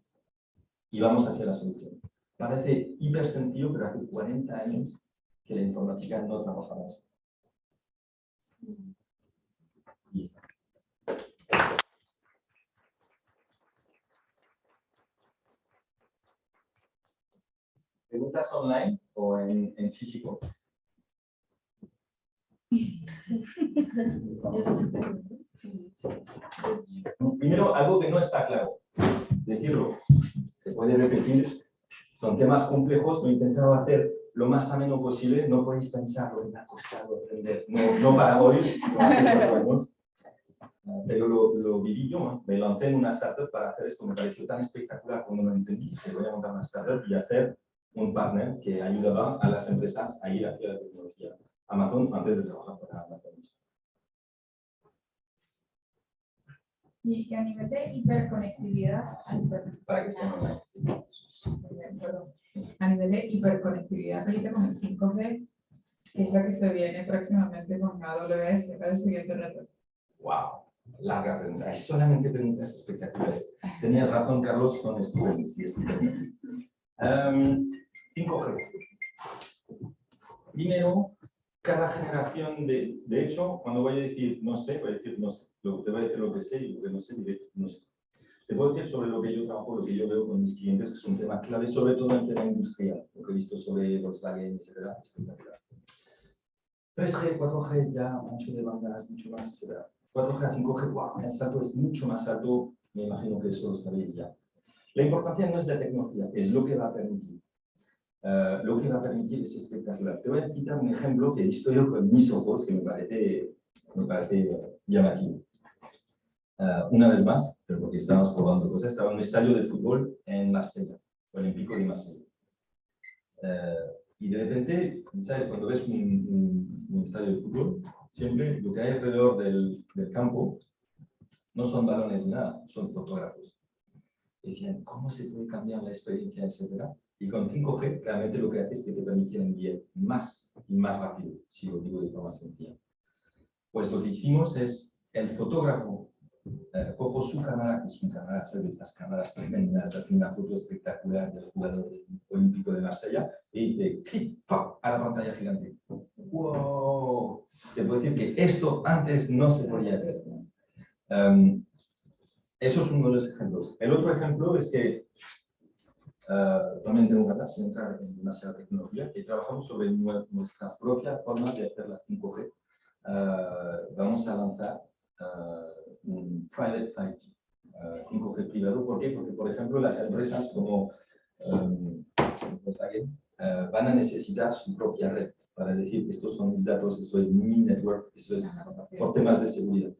y vamos hacia la solución. Parece hiper sencillo, pero hace 40 años que la informática no trabajaba así. Y está. ¿Preguntas online o en, en físico? Primero, algo que no está claro. Decirlo, se puede repetir. Son temas complejos, lo he intentado hacer lo más ameno posible. No podéis pensarlo, me ha costado aprender. No, no para hoy, Pero lo, lo viví yo, me lancé en una startup para hacer esto. Me pareció tan espectacular como lo entendí que voy a montar una startup y hacer un partner que ayudaba a las empresas a ir hacia la tecnología. Amazon antes de trabajar para Amazon. Y, a nivel de hiperconectividad, Para que online. sí. a nivel de hiperconectividad ahorita con el 5G, ¿qué es lo que se viene próximamente con AWS? ¿Cuál es el siguiente reto? Wow, larga pregunta. Hay solamente preguntas espectaculares. Tenías razón, Carlos, son estudiantes y estudiantes. 5G. Primero, cada generación de... De hecho, cuando voy a decir no sé, voy a decir no sé. Te voy a decir lo que sé y lo que no sé, diré no sé. Te puedo decir sobre lo que yo trabajo, lo que yo veo con mis clientes, que es un tema clave, sobre todo en el tema industrial, lo que he visto sobre Volkswagen, etc. Espectacular. 3G, 4G, ya ancho de bandas, mucho más, etc. 4G a 5G, wow, el salto es mucho más alto, me imagino que eso lo sabéis ya. La importancia no es la tecnología, es lo que va a permitir. Eh, lo que va a permitir es espectacular. Te voy a citar un ejemplo que he visto yo con mis ojos que me parece, me parece llamativo. Eh, una vez más, pero porque estábamos probando cosas, estaba en un estadio de fútbol en Marsella, Olímpico de Marsella. Eh, y de repente, ¿sabes? Cuando ves un, un- un estadio de fútbol, siempre lo que hay alrededor del, del campo no son balones ni nada, son fotógrafos. Decían, ¿cómo se puede cambiar la experiencia, etcétera? Y con 5G, realmente lo que hace es que te permite enviar más y más rápido, si lo digo de forma sencilla. Pues lo que hicimos es, el fotógrafo eh, cojo su cámara, que es una cámara, de estas cámaras tremendas, hace una foto espectacular del jugador olímpico de Marsella, y dice, clic, ¡pam! a la pantalla gigante. ¡Wow! Te puedo decir que esto antes no se podía hacer. Em, eso es uno de los ejemplos. El otro ejemplo es que eh, también tengo ganas de entrar en demasiada tecnología, que trabajamos sobre nue- nuestra propia forma de hacer la 5G. Eh, vamos a lanzar eh, un private 5G, eh, 5G privado. ¿Por qué? Porque, por ejemplo, las empresas como Volkswagen eh, van a necesitar su propia red para decir, estos son mis datos, esto es mi network, esto es por temas de seguridad.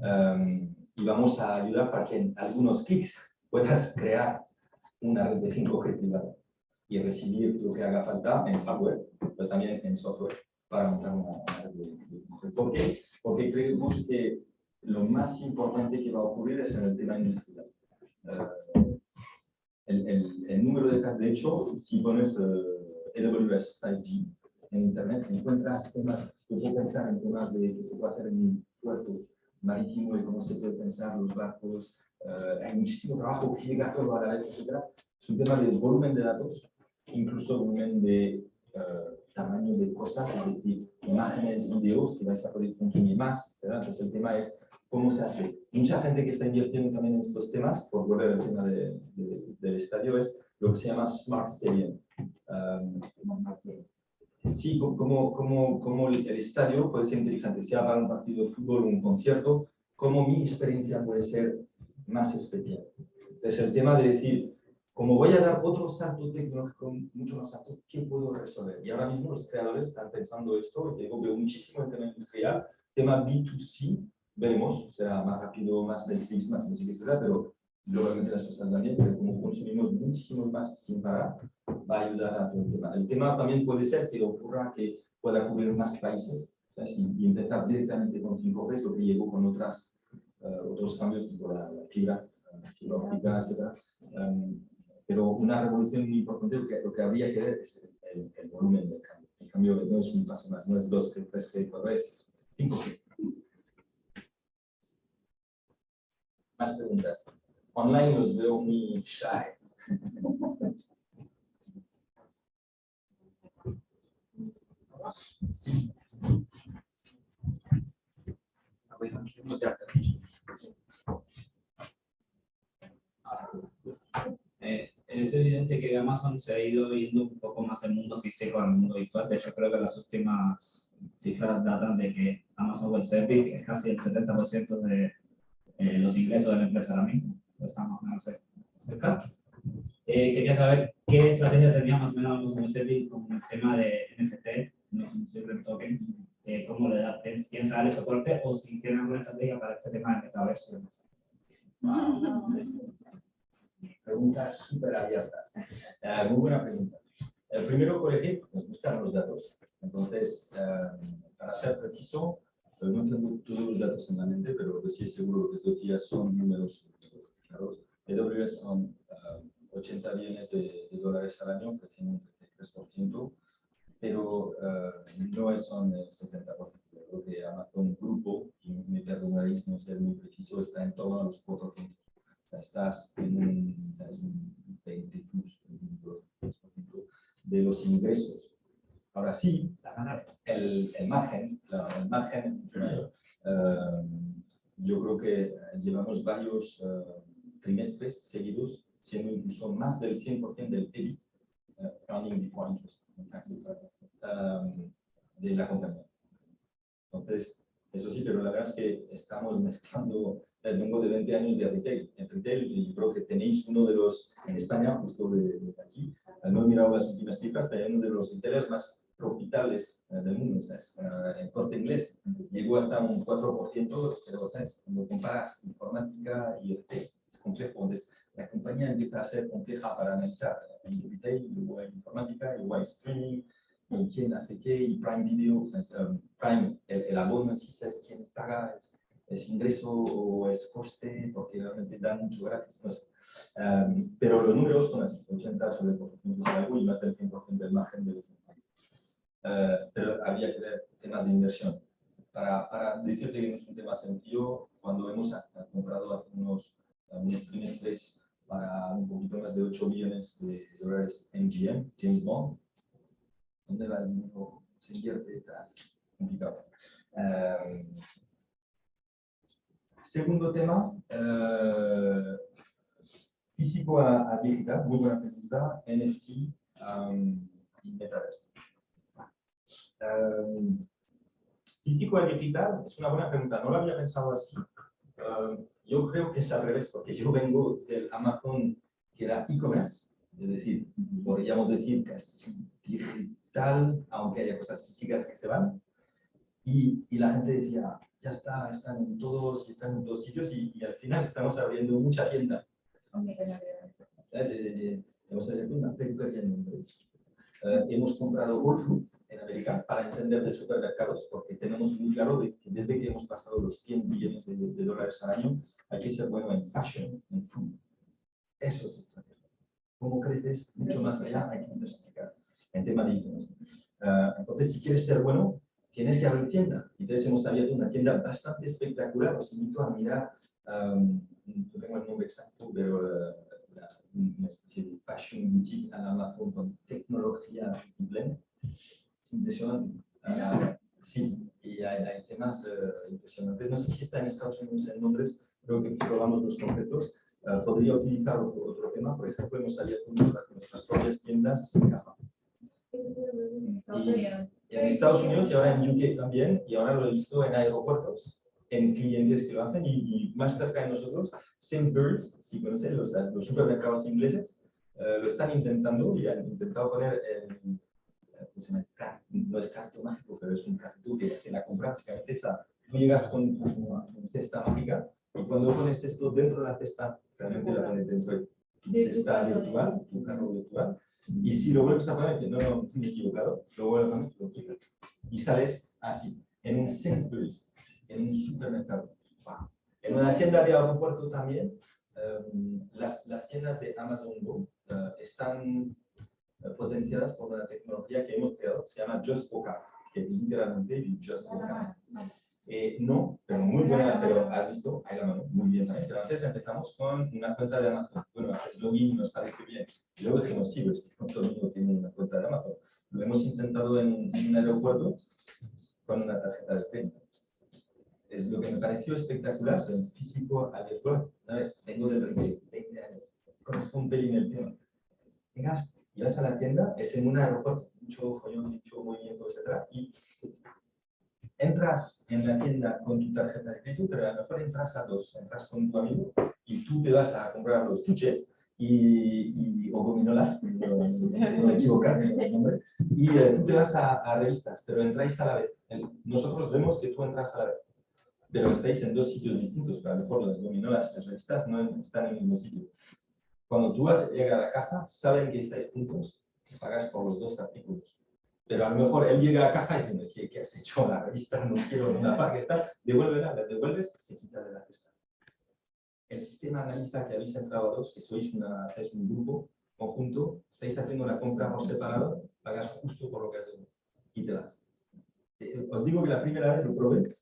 Um, y vamos a ayudar para que en algunos clics puedas crear una red de 5G privada y recibir lo que haga falta en hardware, pero también en software para montar una, red de, de 5G. ¿Por qué? Porque creemos que lo más importante que va a ocurrir es en el tema industrial. Eh, el, el- el número de de hecho, si pones eh, AWS 5G en Internet, encuentras temas, yo puedo pensar en temas de que se puede hacer en un puerto marítimo y cómo se puede pensar los barcos. Eh, hay muchísimo trabajo que llega todo a la vez, etc. Es un tema de volumen de datos, incluso volumen de eh, tamaño de cosas, es decir, imágenes, videos que vais a poder consumir más. Entonces el tema es cómo se hace. Mucha gente que está invirtiendo también en estos temas, por volver al tema de- de- del estadio, es lo que se llama Smart Stadium. Um, Sí, co- como, como, como el estadio puede ser inteligente, sea para un partido de fútbol o un concierto, como mi experiencia puede ser más especial. Entonces, el tema de decir, como voy a dar otro salto tecnológico mucho más alto, ¿qué puedo resolver? Y ahora mismo los creadores están pensando esto, y yo veo muchísimo en tema industrial, tema B2C, veremos, será más rápido, más Netflix, más música, etcétera, pero globalmente las cosas van bien, pero como consumimos muchísimo más sin parar, va a ayudar a todo el tema. El tema también puede ser que ocurra que pueda cubrir más países y, empezar directamente con 5G, lo que llevo con otras, otros cambios tipo la, la fibra, eh, fibra óptica, etc. Um, pero una revolución muy importante, lo que, habría que ver es el, volumen del cambio. El cambio no es un paso más, no es 2G, 3G, 4G, es 5G. Más preguntas. Online los veo muy shy. Sí. Eh, es evidente que Amazon se ha ido viendo un poco más del mundo físico al mundo virtual. De hecho, creo que las últimas cifras datan de que Amazon Web Service es casi el 70% de eh, los ingresos de la empresa ahora mismo. Estamos más o menos cerca. Eh, quería saber qué estrategia tenía más o menos Amazon Web Service con el tema de NFT, no fungible tokens, eh, cómo le da, piensa darle soporte o si tiene alguna estrategia para este tema del metaverso. demás. Preguntas súper abiertas. Eh, muy buena pregunta. El primero, por ejemplo, nos gustan los datos. Entonces, eh, para ser preciso, pues no tengo todos los datos en la mente, pero que sí es seguro que os decía son números claros. AWS son eh, 80 billones de, de dólares al año, creciendo un 33%, pero eh, no son el 70%. Creo que Amazon Grupo, y me perdonaréis no ser muy preciso, está en torno a los 400 sea, estás en un, ¿sabes? un 20 plus, un 22% de los ingresos. Ahora sí, el, el margen, el margen es. Eh, yo creo que llevamos varios eh, trimestres seguidos siendo incluso más del 100% del EBIT, eh, earning before interest and taxes, eh, de la compañía. Entonces, eso sí, pero la verdad es que estamos mezclando vengo de 20 años de retail. En retail, y yo creo que tenéis uno de los, en España, justo de, de aquí, eh, no he mirado las últimas cifras, pero uno de los retailers más profitables eh, del mundo, ¿sabes? Eh, el corte inglés llegó hasta un 4%, pero ¿sabes? cuando comparas informática y retail, es complejo. Entonces, la compañía empieza a ser compleja para analizar. Hay retail, luego hay informática, luego hay streaming, y quién hace qué, y Prime Video, ¿sabes? Um, Prime, el, el abono sí, ¿sabes? quién paga, es, es ingreso o es coste, porque realmente dan mucho gratis. No sé. Um, pero los números son así, 80 sobre el porcentaje de algo y más del 100% del margen de los Uh, pero había que ver temas de inversión. Para, para decirte que no es un tema sencillo, cuando hemos comprado hace unos, unos trimestres para un poquito más de 8 millones de dólares MGM, James Bond, ¿dónde va el dinero? Se invierte, está complicado. Um, segundo tema, eh, físico a, a digital, muy buena pregunta, NFT um, y metaverso. Um, físico a digital es una buena pregunta, no lo había pensado así. Um, yo creo que es al revés, porque yo vengo del Amazon que era e-commerce, es decir, podríamos decir casi digital, aunque haya cosas físicas que se van. Y, y la gente decía, ya está, están en todos, están en todos sitios, y, y al final estamos abriendo mucha tienda. ¿Sabes? Eh, eh, Hemos abierto una peluquería en Londres. Eh, hemos comprado Whole Foods en América para entender de supermercados, porque tenemos muy claro de que desde que hemos pasado los 100 billones de, de dólares al año, hay que ser bueno en fashion, en food. Eso es estrategia. ¿Cómo creces mucho más allá? Hay que diversificar en tema de e-commerce. Eh, entonces, si quieres ser bueno, tienes que abrir tienda. Entonces, hemos abierto una tienda bastante espectacular. Os invito a mirar, um, no tengo el nombre exacto, pero eh, la- una especie de fashion boutique en Amazon con tecnología multiple. Es impresionante. Ah, sí, y hay, hay temas eh, impresionantes. No sé si está en Estados Unidos, en Londres, creo que probamos los conceptos. Ah, podría utilizar otro, otro tema, por ejemplo, hemos abierto nuestras, propias tiendas en Java. En Estados Unidos y ahora en UK también, y ahora lo he visto en aeropuertos, en clientes que lo hacen, y, y más cerca de nosotros, Sainsbury's, si conocen los, los supermercados ingleses, eh, lo están intentando y han intentado poner el, eh, ¿cómo se llama? Car- no es carto mágico, pero es un cartón que la compra, básicamente esa, tú llegas con tu cesta mágica y cuando pones esto dentro de la cesta, realmente la pones dentro de tu cesta virtual, tu carro virtual, y si lo vuelves a poner, que no, no, me he equivocado, lo vuelves a poner, lo y sales así, en un Sainsbury's, en un supermercado. Wow. En una tienda de aeropuerto también, em, las, las tiendas de Amazon Go eh, están eh, potenciadas por una tecnología que hemos creado, se llama Just Car, que literalmente Just Car. Eh, no, pero muy buena, pero has visto, ahí la mano, muy bien. ¿eh? Pero antes empezamos con una cuenta de Amazon. Bueno, el login nos parece bien. Y luego dijimos, sí, todo el mundo tiene una cuenta de Amazon. Lo hemos intentado en, en un aeropuerto con una tarjeta de crédito. es lo que me pareció espectacular, soy físico al virtual. Una vez, vengo de 20, 20 años, conozco un pelín el tema. Llegas y vas a la tienda, es en un aeropuerto, mucho follón, mucho movimiento, etc. Y entras en la tienda con tu tarjeta de crédito, pero a lo mejor entras a dos, entras con tu amigo y tú te vas a comprar los chuches y, o gominolas, <laughs> no, no me equivocarme los nombres, y eh, tú te vas a, revistas, pero entráis a la vez. Nosotros vemos que tú entras a la vez, pero estáis en dos sitios distintos, pero a lo mejor las gominolas y las revistas no están en el mismo sitio. Cuando tú vas a llegar a la caja, saben que estáis juntos, que pagas por los dos artículos. Pero a lo mejor él llega a caja diciendo, "Oye, ¿qué has hecho? La revista no quiero una parte que está, devuélvela, la devuelves, se quita de la cesta. El sistema analiza que habéis entrado a dos, que sois, una, sois un grupo conjunto, estáis haciendo una compra por separado, pagas justo por lo que has hecho y te vas. Eh, Os digo que la primera vez lo probé,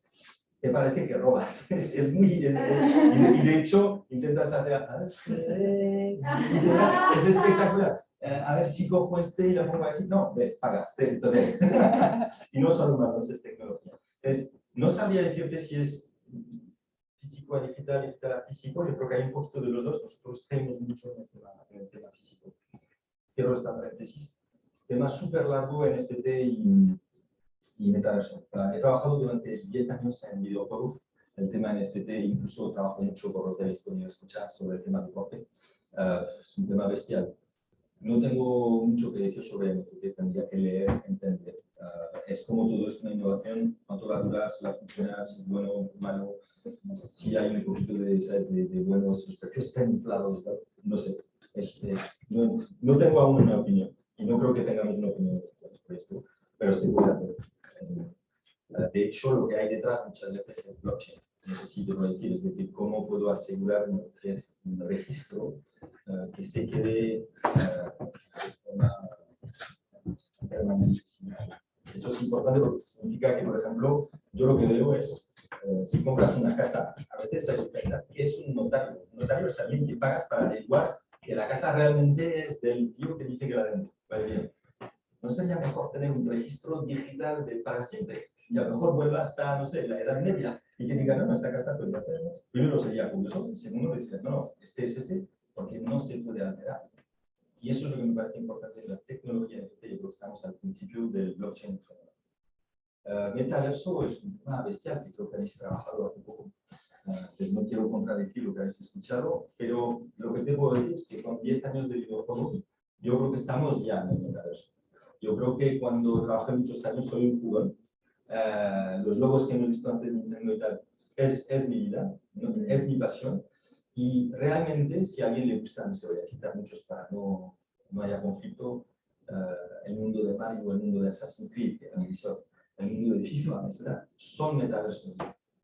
te parece que robas. <laughs> Es, es muy... es- y, de, y de hecho, intentas hacer... <laughs> Es espectacular. Eh, a ver si cojo este y lo pongo así. No, ves, pagas. te- te- <laughs> y no son humanos, es tecnología. Es, no sabría decirte si es físico a digital, digital a físico. Yo creo que hay un poquito de los dos. Nosotros creemos mucho en el tema, en el tema físico. Cierro esta paréntesis. Tema súper largo en NFT y, y metaverso. Ah, He trabajado durante 10 años en videojuegos. El tema NFT, incluso trabajo mucho por lo que habéis podido escuchar sobre el tema deporte. Ah, es un tema bestial. No tengo mucho que decir sobre NFT, tendría que leer, entender. Ah, es como todo, es una innovación, cuánto va a durar, si va a funcionar, si es bueno, malo, si hay un poquito de, ¿sabes? de, de bueno, si los precios están inflados, ¿no? no sé. Es- es- no, no tengo aún una opinión y no creo que tengamos una opinión sobre esto, pero se puede hacer. Eh, De hecho, lo que hay detrás muchas veces es blockchain. Necesito decir, es decir, cómo puedo asegurar re- un registro eh, que se quede eh, forma permanente. Eso es importante porque significa que, por ejemplo, yo lo que veo es, eh, si compras una casa, a veces hay que pensar que es un notario. Un notario es alguien que pagas para averiguar que la casa realmente es del tío que dice que la vende. Vale, bien. ¿No sería mejor tener un registro digital de para siempre? Y a lo mejor vuelva hasta, no sé, la edad media y que diga, no, no, esta casa puede hacer. Primero sería curioso, y segundo decir, no, no, este es este, porque no se puede alterar. Y eso es lo que me parece importante de la tecnología NFT. Yo creo que estamos al principio del blockchain. Uh, metaverso es un tema bestial que creo que habéis trabajado hace poco. Uh, pues no quiero contradecir lo que habéis escuchado, pero lo que te puedo decir es que con 10 años de videojuegos, yo creo que estamos ya en el metaverso. Yo creo que cuando trabajé muchos años soy un jugador. Uh, los logos que hemos visto antes de Nintendo y tal, es, es mi vida, ¿no? es mi pasión. Y realmente, si a alguien le gusta, no se voy a citar muchos para no, no haya conflicto, eh, el mundo de Mario, el mundo de Assassin's Creed, el mundo de FIFA, etc., son metaversos.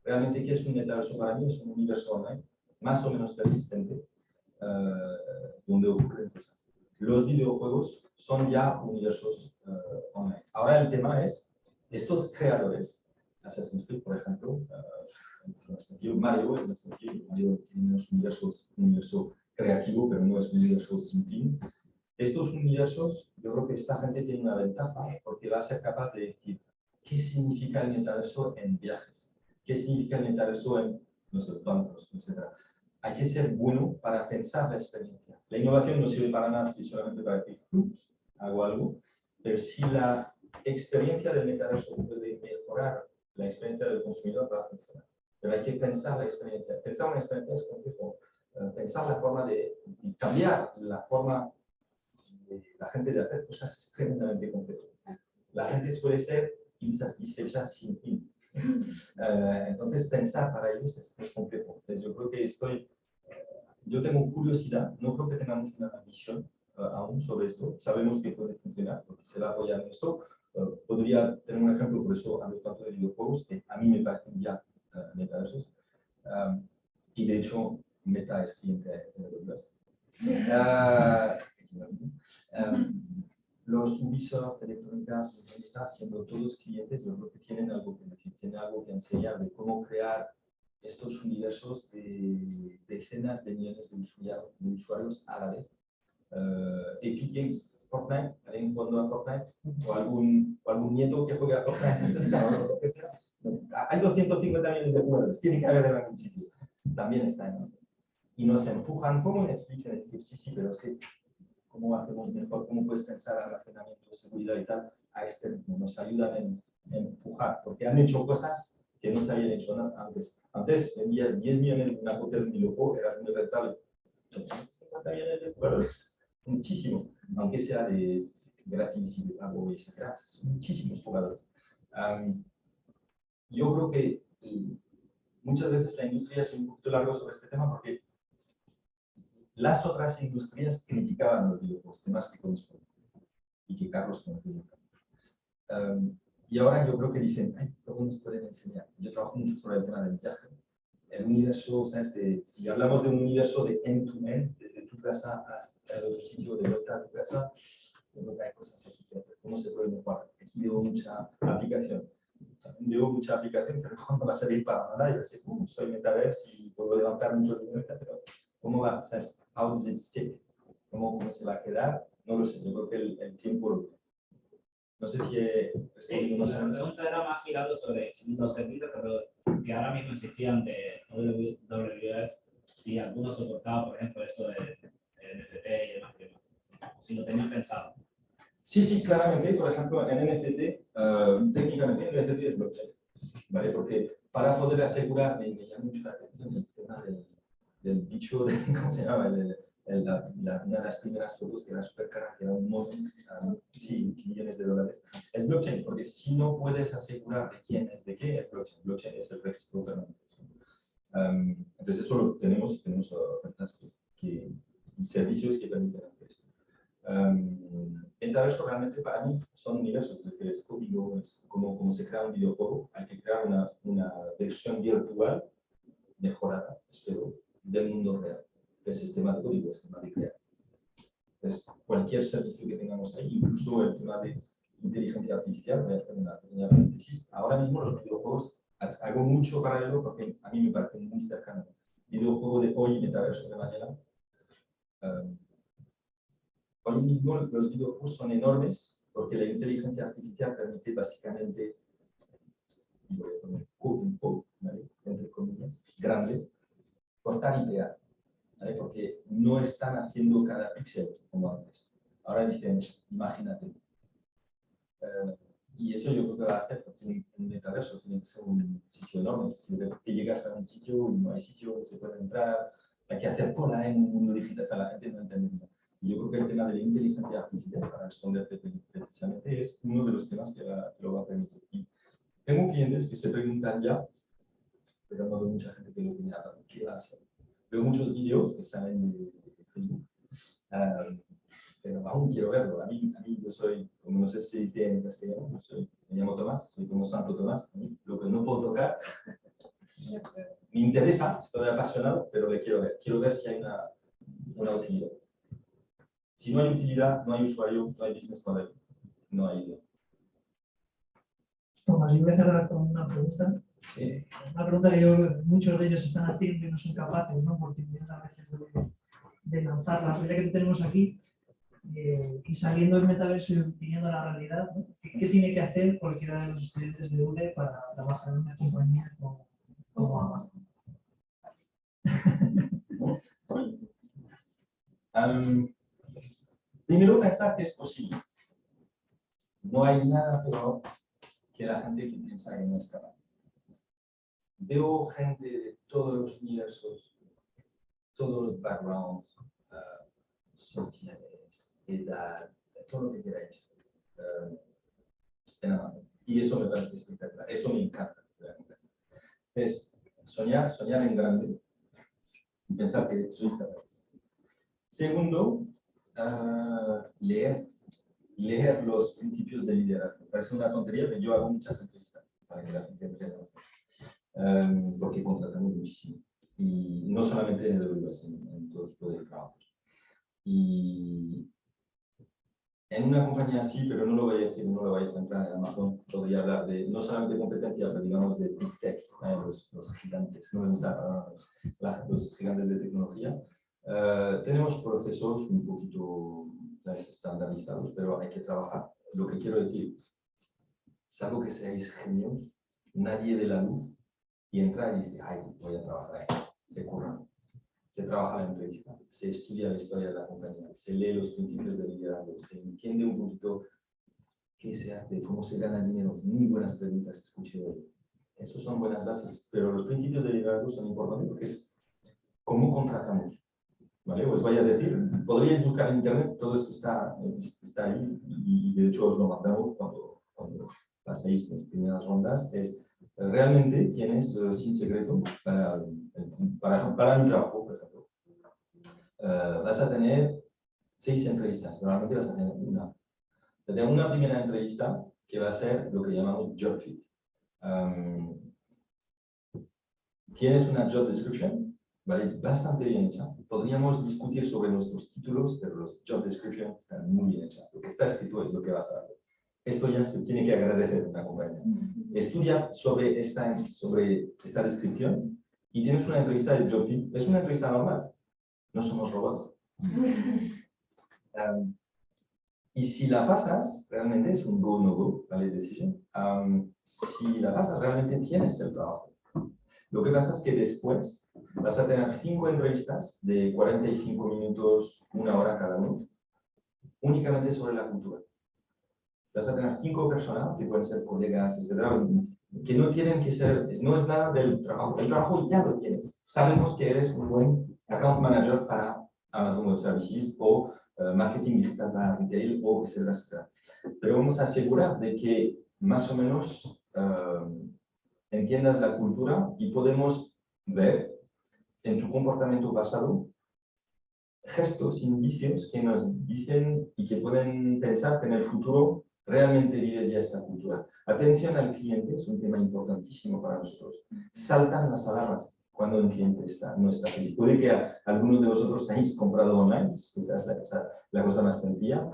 Realmente, ¿qué es un metaverso para mí? Es un universo online, más o menos persistente, eh, donde ocurren cosas. Los videojuegos son ya universos eh, online. Ahora el tema es, estos creadores, Assassin's Creed, por ejemplo, sentido Mario, en Mario tiene un universo creativo, pero no es un universo sin fin. Estos universos, yo creo que esta gente tiene una ventaja porque va a ser capaz de decir qué significa el metaverso en viajes, qué significa el metaverso en no sé, bancos, etc. Hay que ser bueno para pensar la experiencia. La innovación no sirve para nada si solamente para decir, "Ups, hago algo, pero si la experiencia del metaverso puede mejorar la experiencia del consumidor, va a funcionar. Pero hay que pensar la experiencia. Pensar una experiencia es complejo. Eh, Pensar la forma de y cambiar la forma de la gente de hacer cosas es tremendamente complejo. La gente suele ser insatisfecha sin fin. <laughs> Eh, entonces, pensar para ellos es, es complejo. Entonces, yo creo que estoy, eh, yo tengo curiosidad, no creo que tengamos una visión eh, aún sobre esto. Sabemos que puede funcionar porque se va a apoyar en esto. Eh, podría tener un ejemplo, por eso hablo tanto de videojuegos, que a mí me parecen ya eh, metaversos. Um, y de hecho, Meta es cliente de AWS. Ah, um, los Ubisoft, Electrónicas, están siendo todos clientes, yo creo que tienen algo que decir, tienen algo que enseñar de cómo crear estos universos de decenas de millones de usuarios, de usuarios a la vez. Uh, Epic Games, Fortnite, alguien jugando a Fortnite, o algún, o algún nieto que juega a Fortnite, <laughs> o lo que sea. Hay 250 millones de jugadores, tiene que haber en algún sitio. También está en orden. Y nos empujan como Netflix en decir, sí, sí, pero es que, ¿cómo hacemos mejor? ¿Cómo puedes pensar almacenamiento, seguridad y tal? A este. Nos ayudan en, en empujar, porque han hecho cosas que no se habían hecho antes. Antes vendías 10 millones de una copia de un videojuego, era muy rentable. 250 millones de jugadores, muchísimo, aunque sea de gratis y de pago, etc. Son muchísimos jugadores. yo creo que muchas veces la industria es un poquito largo sobre este tema porque las otras industrias criticaban los temas que conozco y que Carlos conoce. Y ahora yo creo que dicen, ay, ¿cómo nos pueden enseñar? Yo trabajo mucho sobre el tema del viaje. El universo, ¿sabes? De, si hablamos de un universo de end-to-end, desde tu casa hasta el otro sitio, de vuelta a tu casa, creo que hay cosas aquí que. ¿Cómo se puede mejorar? Aquí veo mucha aplicación. También veo mucha aplicación, pero <laughs> no va a servir para nada. Yo sé, uh, soy metaverse y puedo levantar mucho dinero, pero ¿cómo va? ¿Sabes? How does it stick? ¿Cómo, ¿Cómo se va a quedar? No lo sé. Yo creo que el, el tiempo no sé si he sí, La pregunta era más girando sobre los servicios pero que ahora mismo existían de AWS, si alguno soportaba, por ejemplo, esto de, NFT y demás, si lo tenían pensado. Sí, sí, claramente. Por ejemplo, en NFT, uh, técnicamente NFT es blockchain, ¿vale? Porque para poder asegurar, me, me llama mucho la atención el tema del, del bicho, de, <laughs> ¿cómo se llama? El, la, una de las primeras fotos que era súper cara, que era un um, sí, millones de dólares, es blockchain, porque si no puedes asegurar de quién es de qué, es blockchain. Blockchain es el registro permanente. Um, entonces, eso lo tenemos y tenemos ofertas que, servicios que permiten hacer esto. Um, Metaverso realmente para mí son universos, es decir, es código, es como, como se crea un videojuego, hay que crear una, una versión virtual mejorada, espero, del mundo real sistema de código, el sistema de crear. Entonces, cualquier servicio que tengamos ahí, incluso el tema de inteligencia artificial, voy a hacer una pequeña paréntesis. Ahora mismo los videojuegos, hago mucho paralelo porque a mí me parece muy cercano. Videojuego de hoy y metaverso de mañana. Um, hoy mismo los videojuegos son enormes porque la inteligencia artificial permite básicamente, voy a poner quote, quote, entre comillas, grandes, cortar y pegar porque no están haciendo cada píxel como antes. Ahora dicen, imagínate. Eh, y eso yo creo que va a hacer, porque un metaverso tiene que ser un sitio enorme. Si llegas a un sitio no hay sitio donde se puede entrar, hay que hacer cola en un mundo digital, la gente no entiende yo creo que el tema de la inteligencia artificial, para responderte precisamente, es uno de los temas que, lo va a permitir. Y tengo clientes que se preguntan ya, pero no de mucha gente que lo tiene ¿qué va a hacer? Veo muchos vídeos que salen de, Facebook, um, pero aún quiero verlo. A mí, a mí yo soy, como no sé si dice en castellano, yo soy, me llamo Tomás, soy como Santo Tomás. A mí, lo que no puedo tocar, <laughs> me interesa, estoy apasionado, pero le quiero ver. Quiero ver si hay una, una utilidad. Si no hay utilidad, no hay usuario, no hay business model, no hay idea. Tomás, yo voy a cerrar con una pregunta. Eh, una pregunta que muchos de ellos están haciendo y no son capaces, ¿no? Porque tienen a veces de, de lanzar la realidad que tenemos aquí eh, y saliendo del metaverso y viniendo a la realidad, ¿Qué, tiene que hacer cualquiera de los estudiantes de UDE para trabajar en una compañía como, como Amazon? <laughs> primero pensar que es posible. No hay nada peor que la gente que piensa que no es capaz veo gente de todos los universos, todos los backgrounds uh, sociales, edad, todo lo que queráis. Uh, y eso me parece espectacular, eso me encanta. Es soñar, soñar en grande y pensar que sois capaces. Segundo, uh, leer, leer los principios de liderazgo. Parece una tontería, pero yo hago muchas entrevistas para que la gente entienda um, porque contratamos muchísimo. Y no solamente en AWS, en, en todo tipo de trabajos. Y en una compañía así, pero no lo voy a decir, no lo voy a centrar en Amazon, podría hablar de no solamente de competencia, pero digamos de Big Tech, eh, los, los, gigantes, no me gusta los gigantes de tecnología. Uh, tenemos procesos un poquito estandarizados, pero hay que trabajar. Lo que quiero decir, salvo que seáis genios, nadie ve la luz y entra y dice, ay, voy a trabajar. Se curra. Se trabaja la entrevista, se estudia la historia de la compañía, se lee los principios de liderazgo, se entiende un poquito qué se hace, cómo se gana dinero. Muy buenas preguntas escuché hoy. Esos son buenas bases, pero los principios de liderazgo son importantes porque es cómo contratamos. ¿Vale? Os voy a decir, podríais buscar en internet, todo esto está, está ahí y, de hecho os lo mandamos cuando, cuando paséis las primeras rondas. Es, realmente tienes eh, sin secreto para, para, para mi trabajo, por ejemplo. Eh, vas a tener seis entrevistas, normalmente vas a tener una. Vas a tener una primera entrevista que va a ser lo que llamamos job fit. Um, tienes una job description, ¿vale? Bastante bien hecha. Podríamos discutir sobre nuestros títulos, pero los job description están muy bien hechas. Lo que está escrito es lo que vas a hacer. Esto ya se tiene que agradecer una compañía. Estudia sobre esta, sobre esta descripción y tienes una entrevista de job fit. Es una entrevista normal. No somos robots. Um, y si la pasas, realmente es un go, no go, ¿vale? Decision. Um, si la pasas, realmente tienes el trabajo. Lo que pasa es que después vas a tener cinco entrevistas de 45 minutos, una hora cada uno, únicamente sobre la cultura. Vas a tener cinco personas, que pueden ser colegas, etcétera, que no tienen que ser, no es nada del trabajo. El trabajo ya lo tienes. Sabemos que eres un buen account manager para Amazon Web Services o uh, marketing digital para retail o etcétera, etcétera. Pero vamos a asegurar de que más o menos uh, entiendas la cultura y podemos ver en tu comportamiento pasado gestos, indicios que nos dicen y que pueden pensar que en el futuro realmente vives ya esta cultura. Atención al cliente es un tema importantísimo para nosotros. Saltan las alarmas cuando un cliente está, no está feliz. Puede que algunos de vosotros hayáis comprado online, es la cosa, la cosa más sencilla.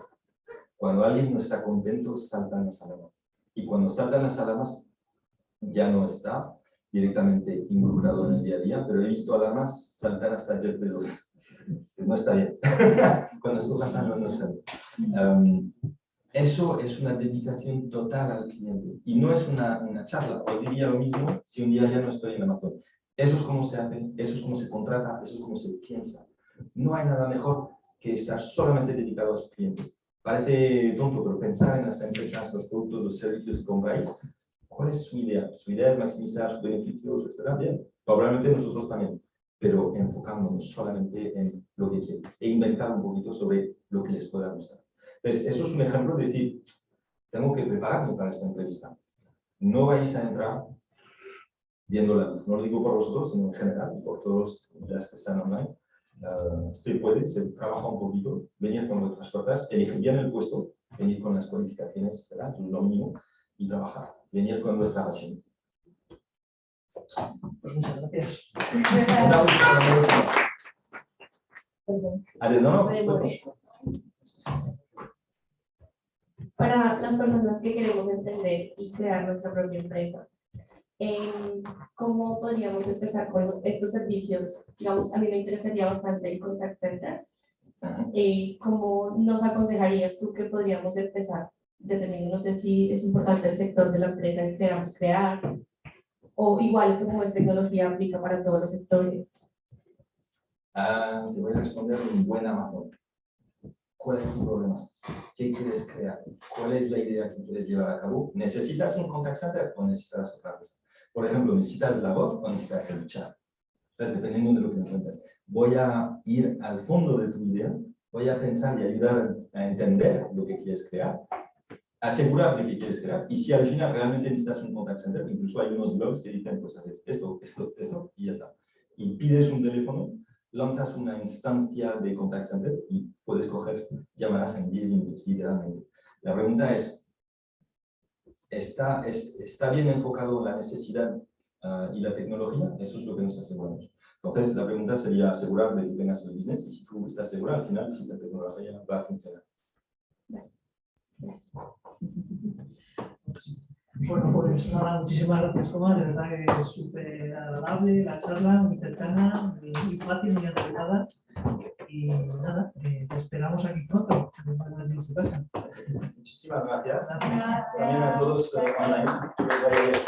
Cuando alguien no está contento, saltan las alarmas. Y cuando saltan las alarmas, ya no está directamente involucrado en el día a día, pero he visto alarmas saltar hasta Jeff Bezos. <laughs> Pues no está bien. <laughs> Cuando esto pasa, no, está bien. Um, eso es una dedicación total al cliente y no es una, charla. Os diría lo mismo si un día ya no estoy en Amazon. Eso es como se hace, eso es como se contrata, eso es como se piensa. No hay nada mejor que estar solamente dedicado a su cliente. Parece tonto, pero pensar en las empresas, los productos, los servicios que compráis ¿Cuál es su idea? Su idea es maximizar sus beneficios, etc. Bien, probablemente nosotros también, pero enfocándonos solamente en lo que quieren e inventar un poquito sobre lo que les pueda gustar. Entonces, eso es un ejemplo de decir, tengo que prepararme para esta entrevista. No vais a entrar viendo la No lo digo por vosotros, sino en general, por todos los que están online. Uh, se puede, se trabaja un poquito, venir con vuestras cosas, elegir bien el puesto, venir con las cualificaciones, ¿verdad? lo mínimo, y trabajar venir con nuestra pasión. Pues muchas gracias. <laughs> Para las personas que queremos entender y crear nuestra propia empresa, em, ¿cómo podríamos empezar con estos servicios? Digamos, a mí me interesaría bastante el contact center. Eh, ¿Cómo nos aconsejarías tú que podríamos empezar? dependiendo, no sé si es importante el sector de la empresa que queramos crear, o igual esto como es tecnología aplica para todos los sectores. Ah, te voy a responder en buen Amazon. ¿Cuál es tu problema? ¿Qué quieres crear? ¿Cuál es la idea que quieres llevar a cabo? ¿Necesitas un contact center o necesitas otra cosa? Por ejemplo, ¿necesitas la voz o necesitas el chat? Entonces, dependiendo de lo que me cuentas. Voy a ir al fondo de tu idea, voy a pensar y ayudar a entender lo que quieres crear asegurar de que quieres crear. Y si al final realmente necesitas un contact center, incluso hay unos blogs que dicen, pues haces esto, esto, esto, y ya está. Y pides un teléfono, lanzas una instancia de contact center y puedes coger llamadas en 10 minutos, literalmente. La pregunta es, ¿está, es, ¿está bien enfocado la necesidad ah, y la tecnología? Eso es lo que nos aseguramos. Entonces, la pregunta sería asegurar de que tengas el business y si tú estás seguro, al final, si la tecnología va a funcionar. <laughs> Bueno, pues nada, muchísimas gracias Tomás, de verdad que es súper agradable la charla, muy cercana, muy fácil, muy aterrizada. Y nada, eh, te esperamos aquí pronto, en tu casa. Muchísimas gracias. También a todos eh, online.